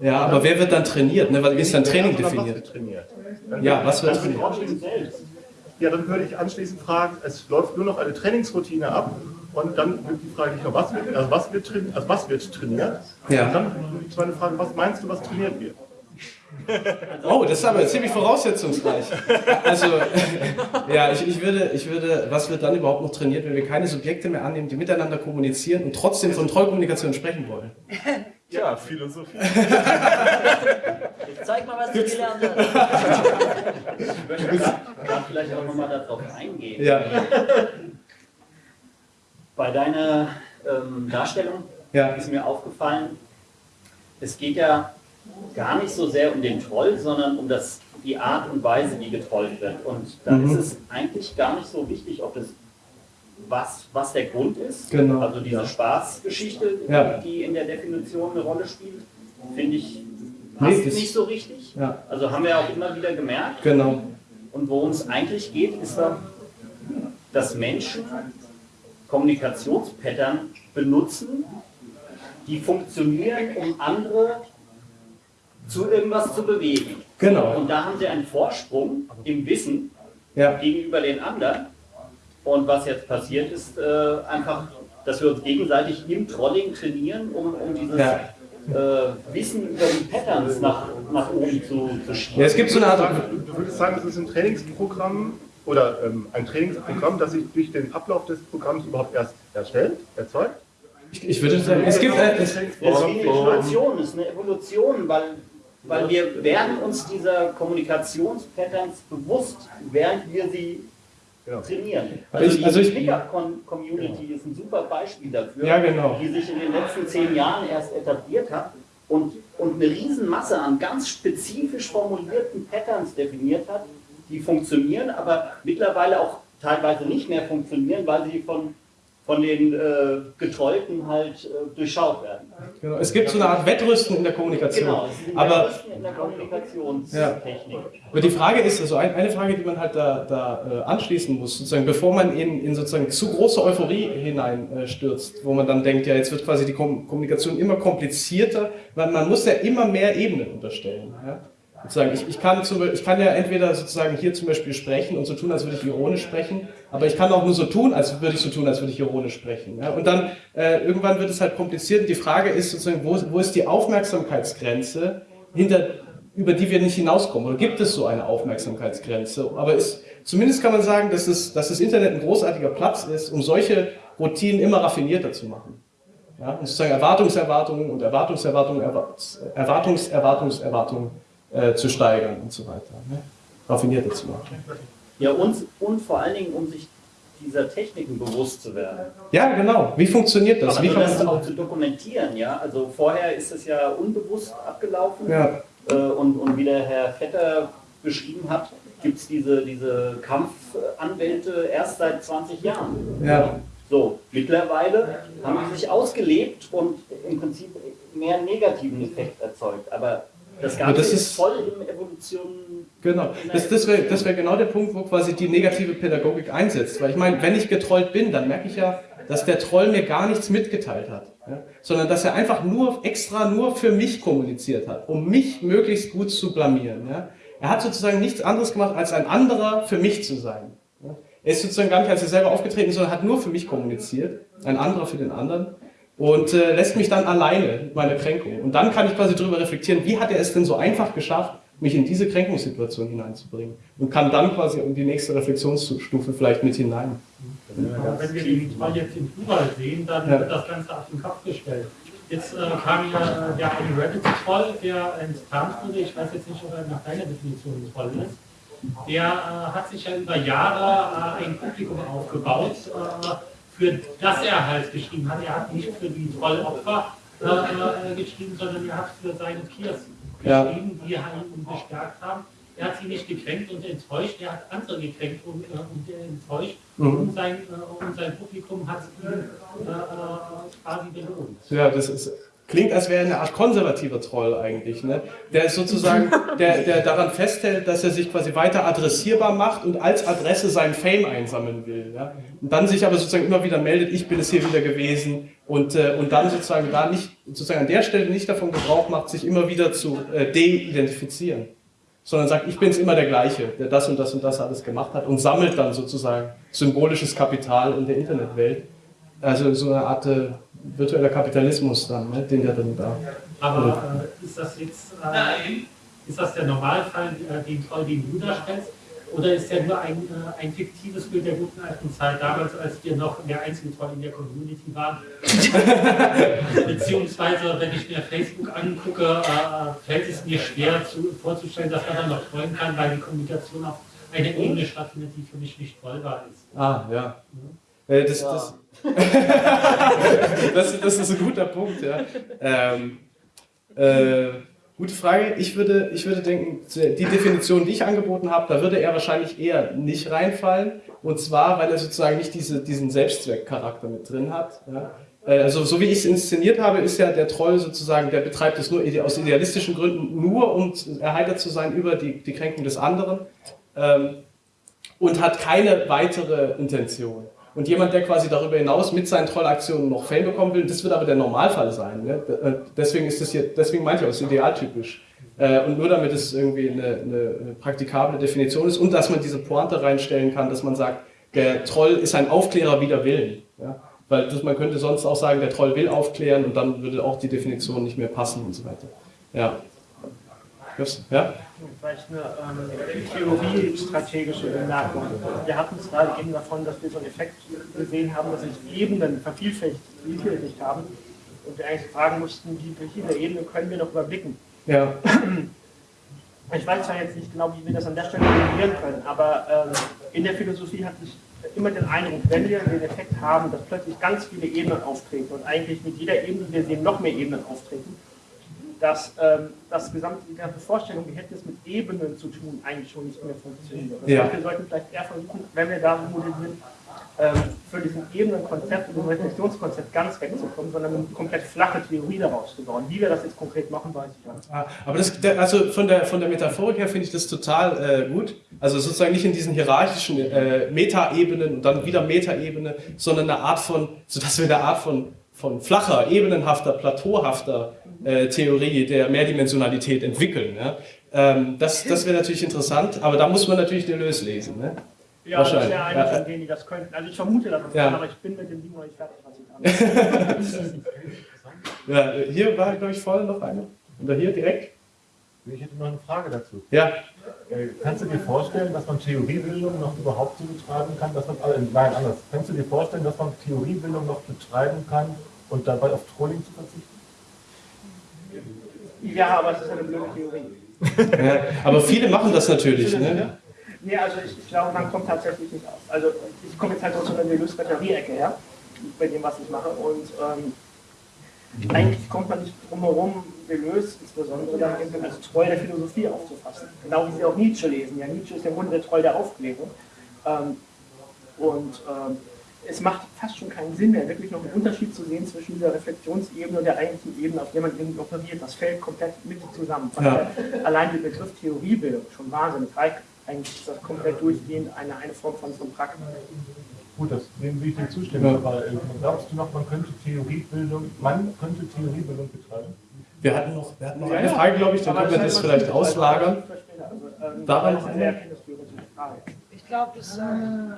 Ja, aber wer wird dann trainiert? Ne? Wie ist dann Training definiert? Ja, was wird trainiert? Ja, dann würde ich anschließend fragen, es läuft nur noch eine Trainingsroutine ab und dann wird die Frage nicht nur, was wird, also was wird, trainiert, also was wird trainiert? Ja. Und dann die zweite Frage, was meinst du, was trainiert wird? Oh, das ist aber ziemlich voraussetzungsreich. Also, ja, ich, ich, würde, ich würde, was wird dann überhaupt noch trainiert, wenn wir keine Subjekte mehr annehmen, die miteinander kommunizieren und trotzdem von Trollkommunikation sprechen wollen? Ja, Philosophie. Ich zeig mal, was du gelernt hast. Ich möchte gerade vielleicht auch nochmal darauf eingehen. Ja. Bei deiner ähm, Darstellung ja. ist mir aufgefallen, es geht ja gar nicht so sehr um den Troll, sondern um das, die Art und Weise, wie getrollt wird. Und da mhm. ist es eigentlich gar nicht so wichtig, ob das was, was der Grund ist. Genau. Also diese ja. Spaßgeschichte, ja. die in der Definition eine Rolle spielt, finde ich passt nee, nicht so richtig. Ja. Also haben wir auch immer wieder gemerkt. Genau. Und worum es eigentlich geht, ist da, dass Menschen Kommunikationspattern benutzen, die funktionieren, um andere zu irgendwas zu bewegen. Genau. Und da haben sie einen Vorsprung im Wissen ja. gegenüber den anderen. Und was jetzt passiert ist, äh, einfach, dass wir uns gegenseitig im Trolling trainieren, um, um dieses ja. äh, Wissen über die Patterns nach, nach oben zu, zu schieben. Ja, es gibt so eine Art. Du würdest sagen, es ist ein Trainingsprogramm oder ähm, ein Trainingsprogramm, das sich durch den Ablauf des Programms überhaupt erst erstellt, erzeugt? Ich, ich würde sagen, es gibt. Äh, es, es ist eine Evolution, es ist eine Evolution, weil weil wir werden uns dieser Kommunikationspatterns bewusst, während wir sie Genau. trainieren. Also, ich, also die Flickr-Community ist ein super Beispiel dafür, ja, genau. die sich in den letzten zehn Jahren erst etabliert hat und, und eine Riesenmasse an ganz spezifisch formulierten Patterns definiert hat, die funktionieren, aber mittlerweile auch teilweise nicht mehr funktionieren, weil sie von von den äh, Getrollten halt äh, durchschaut werden. Genau. Es gibt so eine Art Wettrüsten in der Kommunikation. Genau, es ist aber, Wettrüsten in der Kommunikationstechnik. Ja. Aber die Frage ist, also eine Frage, die man halt da, da äh, anschließen muss, sozusagen, bevor man in, in sozusagen zu große Euphorie hineinstürzt, wo man dann denkt, ja, jetzt wird quasi die Kommunikation immer komplizierter, weil man muss ja immer mehr Ebenen unterstellen. Ja? Sozusagen, ich, ich, kann zum, ich kann ja entweder sozusagen hier zum Beispiel sprechen und so tun, als würde ich ironisch sprechen, aber ich kann auch nur so tun, als würde ich so tun, als würde ich ironisch sprechen. Ja? Und dann äh, irgendwann wird es halt kompliziert und die Frage ist sozusagen, wo, wo ist die Aufmerksamkeitsgrenze, hinter, über die wir nicht hinauskommen? Oder gibt es so eine Aufmerksamkeitsgrenze? Aber ist, zumindest kann man sagen, dass, es, dass das Internet ein großartiger Platz ist, um solche Routinen immer raffinierter zu machen. Ja? Und sozusagen Erwartungserwartungen und Erwartungserwartungen, Erwartungserwartungserwartungen. Erwartungs äh, zu steigern und so weiter. Ne? Raffinierter zu machen. Ja, und, und vor allen Dingen, um sich dieser Techniken bewusst zu werden. Ja, genau. Wie funktioniert das? Wie kann das auch zu dokumentieren, ja. Also vorher ist es ja unbewusst abgelaufen. Ja. Äh, und, und wie der Herr Vetter beschrieben hat, gibt es diese, diese Kampfanwälte erst seit 20 Jahren. Ja. So, mittlerweile haben sie sich ausgelebt und im Prinzip mehr negativen Effekt erzeugt. Aber das Ganze das ist, ist, voll in Evolution. Genau, das, das wäre das wär genau der Punkt, wo quasi die negative Pädagogik einsetzt. Weil ich meine, wenn ich getrollt bin, dann merke ich ja, dass der Troll mir gar nichts mitgeteilt hat. Ja? Sondern dass er einfach nur extra nur für mich kommuniziert hat, um mich möglichst gut zu blamieren. Ja? Er hat sozusagen nichts anderes gemacht, als ein anderer für mich zu sein. Er ist sozusagen gar nicht als er selber aufgetreten, sondern hat nur für mich kommuniziert, ein anderer für den anderen und äh, lässt mich dann alleine mit meiner Kränkung. Und dann kann ich quasi darüber reflektieren, wie hat er es denn so einfach geschafft, mich in diese Kränkungssituation hineinzubringen und kann dann quasi um die nächste Reflexionsstufe vielleicht mit hinein. Ja, wenn wir die zwei jetzt im Plural sehen, dann Ja. wird das Ganze auf den Kopf gestellt. Jetzt äh, kam ja der eine Reddit-Troll, der enttarnt wurde, ich weiß jetzt nicht, ob er nach deiner Definition ein Troll ist, der äh, hat sich ja über Jahre äh, ein Publikum aufgebaut, äh, für das er halt geschrieben hat. Er hat nicht für die Trollopfer äh, äh, geschrieben, sondern er hat für seine Peers Ja. geschrieben, die ihn bestärkt haben. Er hat sie nicht gekränkt und enttäuscht, er hat andere gekränkt und, äh, und enttäuscht. Mhm. Und, sein, äh, und sein Publikum hat ihn äh, äh, quasi belohnt. Ja, das ist, klingt, als wäre er eine Art konservativer Troll eigentlich. Ne? Der ist sozusagen, der, der daran festhält, dass er sich quasi weiter adressierbar macht und als Adresse seinen Fame einsammeln will. Ja? Und dann sich aber sozusagen immer wieder meldet, ich bin es hier wieder gewesen und, äh, und dann sozusagen da nicht, sozusagen an der Stelle nicht davon Gebrauch macht, sich immer wieder zu äh, de-identifizieren. Sondern sagt, ich bin es immer der gleiche, der das und das und das alles gemacht hat und sammelt dann sozusagen symbolisches Kapital in der Internetwelt. Also so eine Art äh, virtueller Kapitalismus dann, ne, den der dann da. Aber äh, ist das jetzt äh, ist das der Normalfall, äh, den Troll, den du darstellst? Oder ist der nur ein, äh, ein fiktives Bild der guten alten Zeit, damals, als wir noch der einzige Troll in der Community waren? Beziehungsweise, wenn ich mir Facebook angucke, äh, fällt es mir schwer zu, vorzustellen, dass man dann noch trollen kann, weil die Kommunikation auf einer Ebene stattfindet, die für mich nicht trollbar ist. Ah, ja. Äh, das, das, das, das ist ein guter Punkt, ja. Ähm, äh, gute Frage. Ich würde, ich würde denken, die Definition, die ich angeboten habe, da würde er wahrscheinlich eher nicht reinfallen. Und zwar, weil er sozusagen nicht diese, diesen Selbstzweckcharakter mit drin hat. Ja. Äh, Also so wie ich es inszeniert habe, ist ja der Troll sozusagen, der betreibt es nur aus idealistischen Gründen, nur um erheitert zu sein über die, die Kränkung des anderen ähm, und hat keine weitere Intention. Und jemand, der quasi darüber hinaus mit seinen Trollaktionen noch Fame bekommen will, das wird aber der Normalfall sein. Ne? Äh, Deswegen ist das hier, deswegen meinte ich auch, es ist idealtypisch. Äh, Und nur damit es irgendwie eine, eine praktikable Definition ist und dass man diese Pointe reinstellen kann, dass man sagt, der Troll ist ein Aufklärer wider Willen. Ja? Weil das, man könnte sonst auch sagen, der Troll will aufklären und dann würde auch die Definition nicht mehr passen und so weiter. Ja. Just, ja? Vielleicht eine ähm, theoriestrategische Bemerkung. Wir hatten es gerade eben davon, dass wir so einen Effekt gesehen haben, dass sich Ebenen vervielfältigt vervielfältigt haben und wir eigentlich fragen mussten, wie viele Ebenen können wir noch überblicken. Ja. Ich weiß zwar jetzt nicht genau, wie wir das an der Stelle definieren können, aber ähm, in der Philosophie hatte ich immer den Eindruck, wenn wir den Effekt haben, dass plötzlich ganz viele Ebenen auftreten und eigentlich mit jeder Ebene, die wir sehen, noch mehr Ebenen auftreten, dass ähm, das gesamte, die ganze Vorstellung, die hätte es mit Ebenen zu tun, eigentlich schon nicht mehr funktioniert. Das Ja. heißt, wir sollten vielleicht eher versuchen, wenn wir da modellieren, ähm, für diesen Ebenenkonzept und diesem Reflexionskonzept ganz wegzukommen, sondern eine komplett flache Theorie daraus zu bauen. Wie wir das jetzt konkret machen, weiß ich nicht. Ah, Aber das, also von der, von der Metaphorik her finde ich das total äh, gut. Also sozusagen nicht in diesen hierarchischen äh, Metaebenen und dann wieder Metaebene, sondern eine Art von, sodass wir eine Art von, von flacher, ebenenhafter, plateauhafter äh, Theorie der Mehrdimensionalität entwickeln. Ja? Ähm, das das wäre natürlich interessant, aber da muss man natürlich Deleuze lesen. Ne? Ja, das ist Wahrscheinlich. ja einer Ja, von denen, die das könnten. Also ich vermute, dass das Ja. aber ich bin mit dem Ding noch nicht fertig, was ich. Ja, hier war, glaube ich, vorne noch eine. Oder hier direkt? Ich hätte noch eine Frage dazu. Ja. Äh, Kannst du dir vorstellen, dass man Theoriebildung noch überhaupt so betreiben kann? Dass man, äh, nein, anders. Kannst du dir vorstellen, dass man Theoriebildung noch betreiben kann und dabei auf Trolling zu verzichten? Ja, aber es ist eine blöde Theorie. Ja, aber viele machen das natürlich. Ne? Nee, also ich, ich glaube, man kommt tatsächlich nicht aus. Also ich komme jetzt halt aus so einer Deleuze-Batterie-Ecke her, bei dem, was ich mache. Und ähm, eigentlich kommt man nicht drum herum, Deleuze insbesondere eben als Troll der Philosophie aufzufassen. Genau wie sie auch Nietzsche lesen. Ja, Nietzsche ist im Grunde der Troll der Aufklärung. Ähm, und ähm, es macht fast schon keinen Sinn mehr, wirklich noch einen Unterschied zu sehen zwischen dieser Reflexionsebene und der eigentlichen Ebene, auf der man irgendwie operiert. Das fällt komplett mit zusammen. Ja. daher allein der Begriff Theoriebildung schon wahnsinnig reicht. Eigentlich ist das komplett durchgehend eine, eine Form von, von Praktik. Gut, das, dem will ich dir zustimmen. Ja. Aber äh, glaubst du noch, man könnte Theoriebildung, man könnte Theoriebildung betreiben? Wir hatten noch, wir hatten noch eine Frage, glaube ich, dann können wir das vielleicht auslagern. Also, Ähm, Daran weil noch eine Ich glaube, das, äh,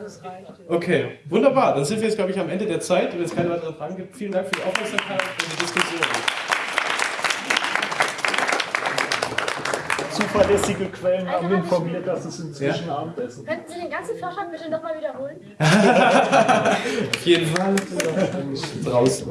das reicht. Okay, wunderbar. Dann sind wir jetzt, glaube ich, am Ende der Zeit. Wenn es keine weiteren Fragen gibt, vielen Dank für die Aufmerksamkeit und die Diskussion. Zuverlässige Quellen haben informiert, dass es inzwischen Ja. Abendessen gibt. Könnten Sie den ganzen Vorschlag bitte nochmal wiederholen? Auf jeden Fall. Draußen.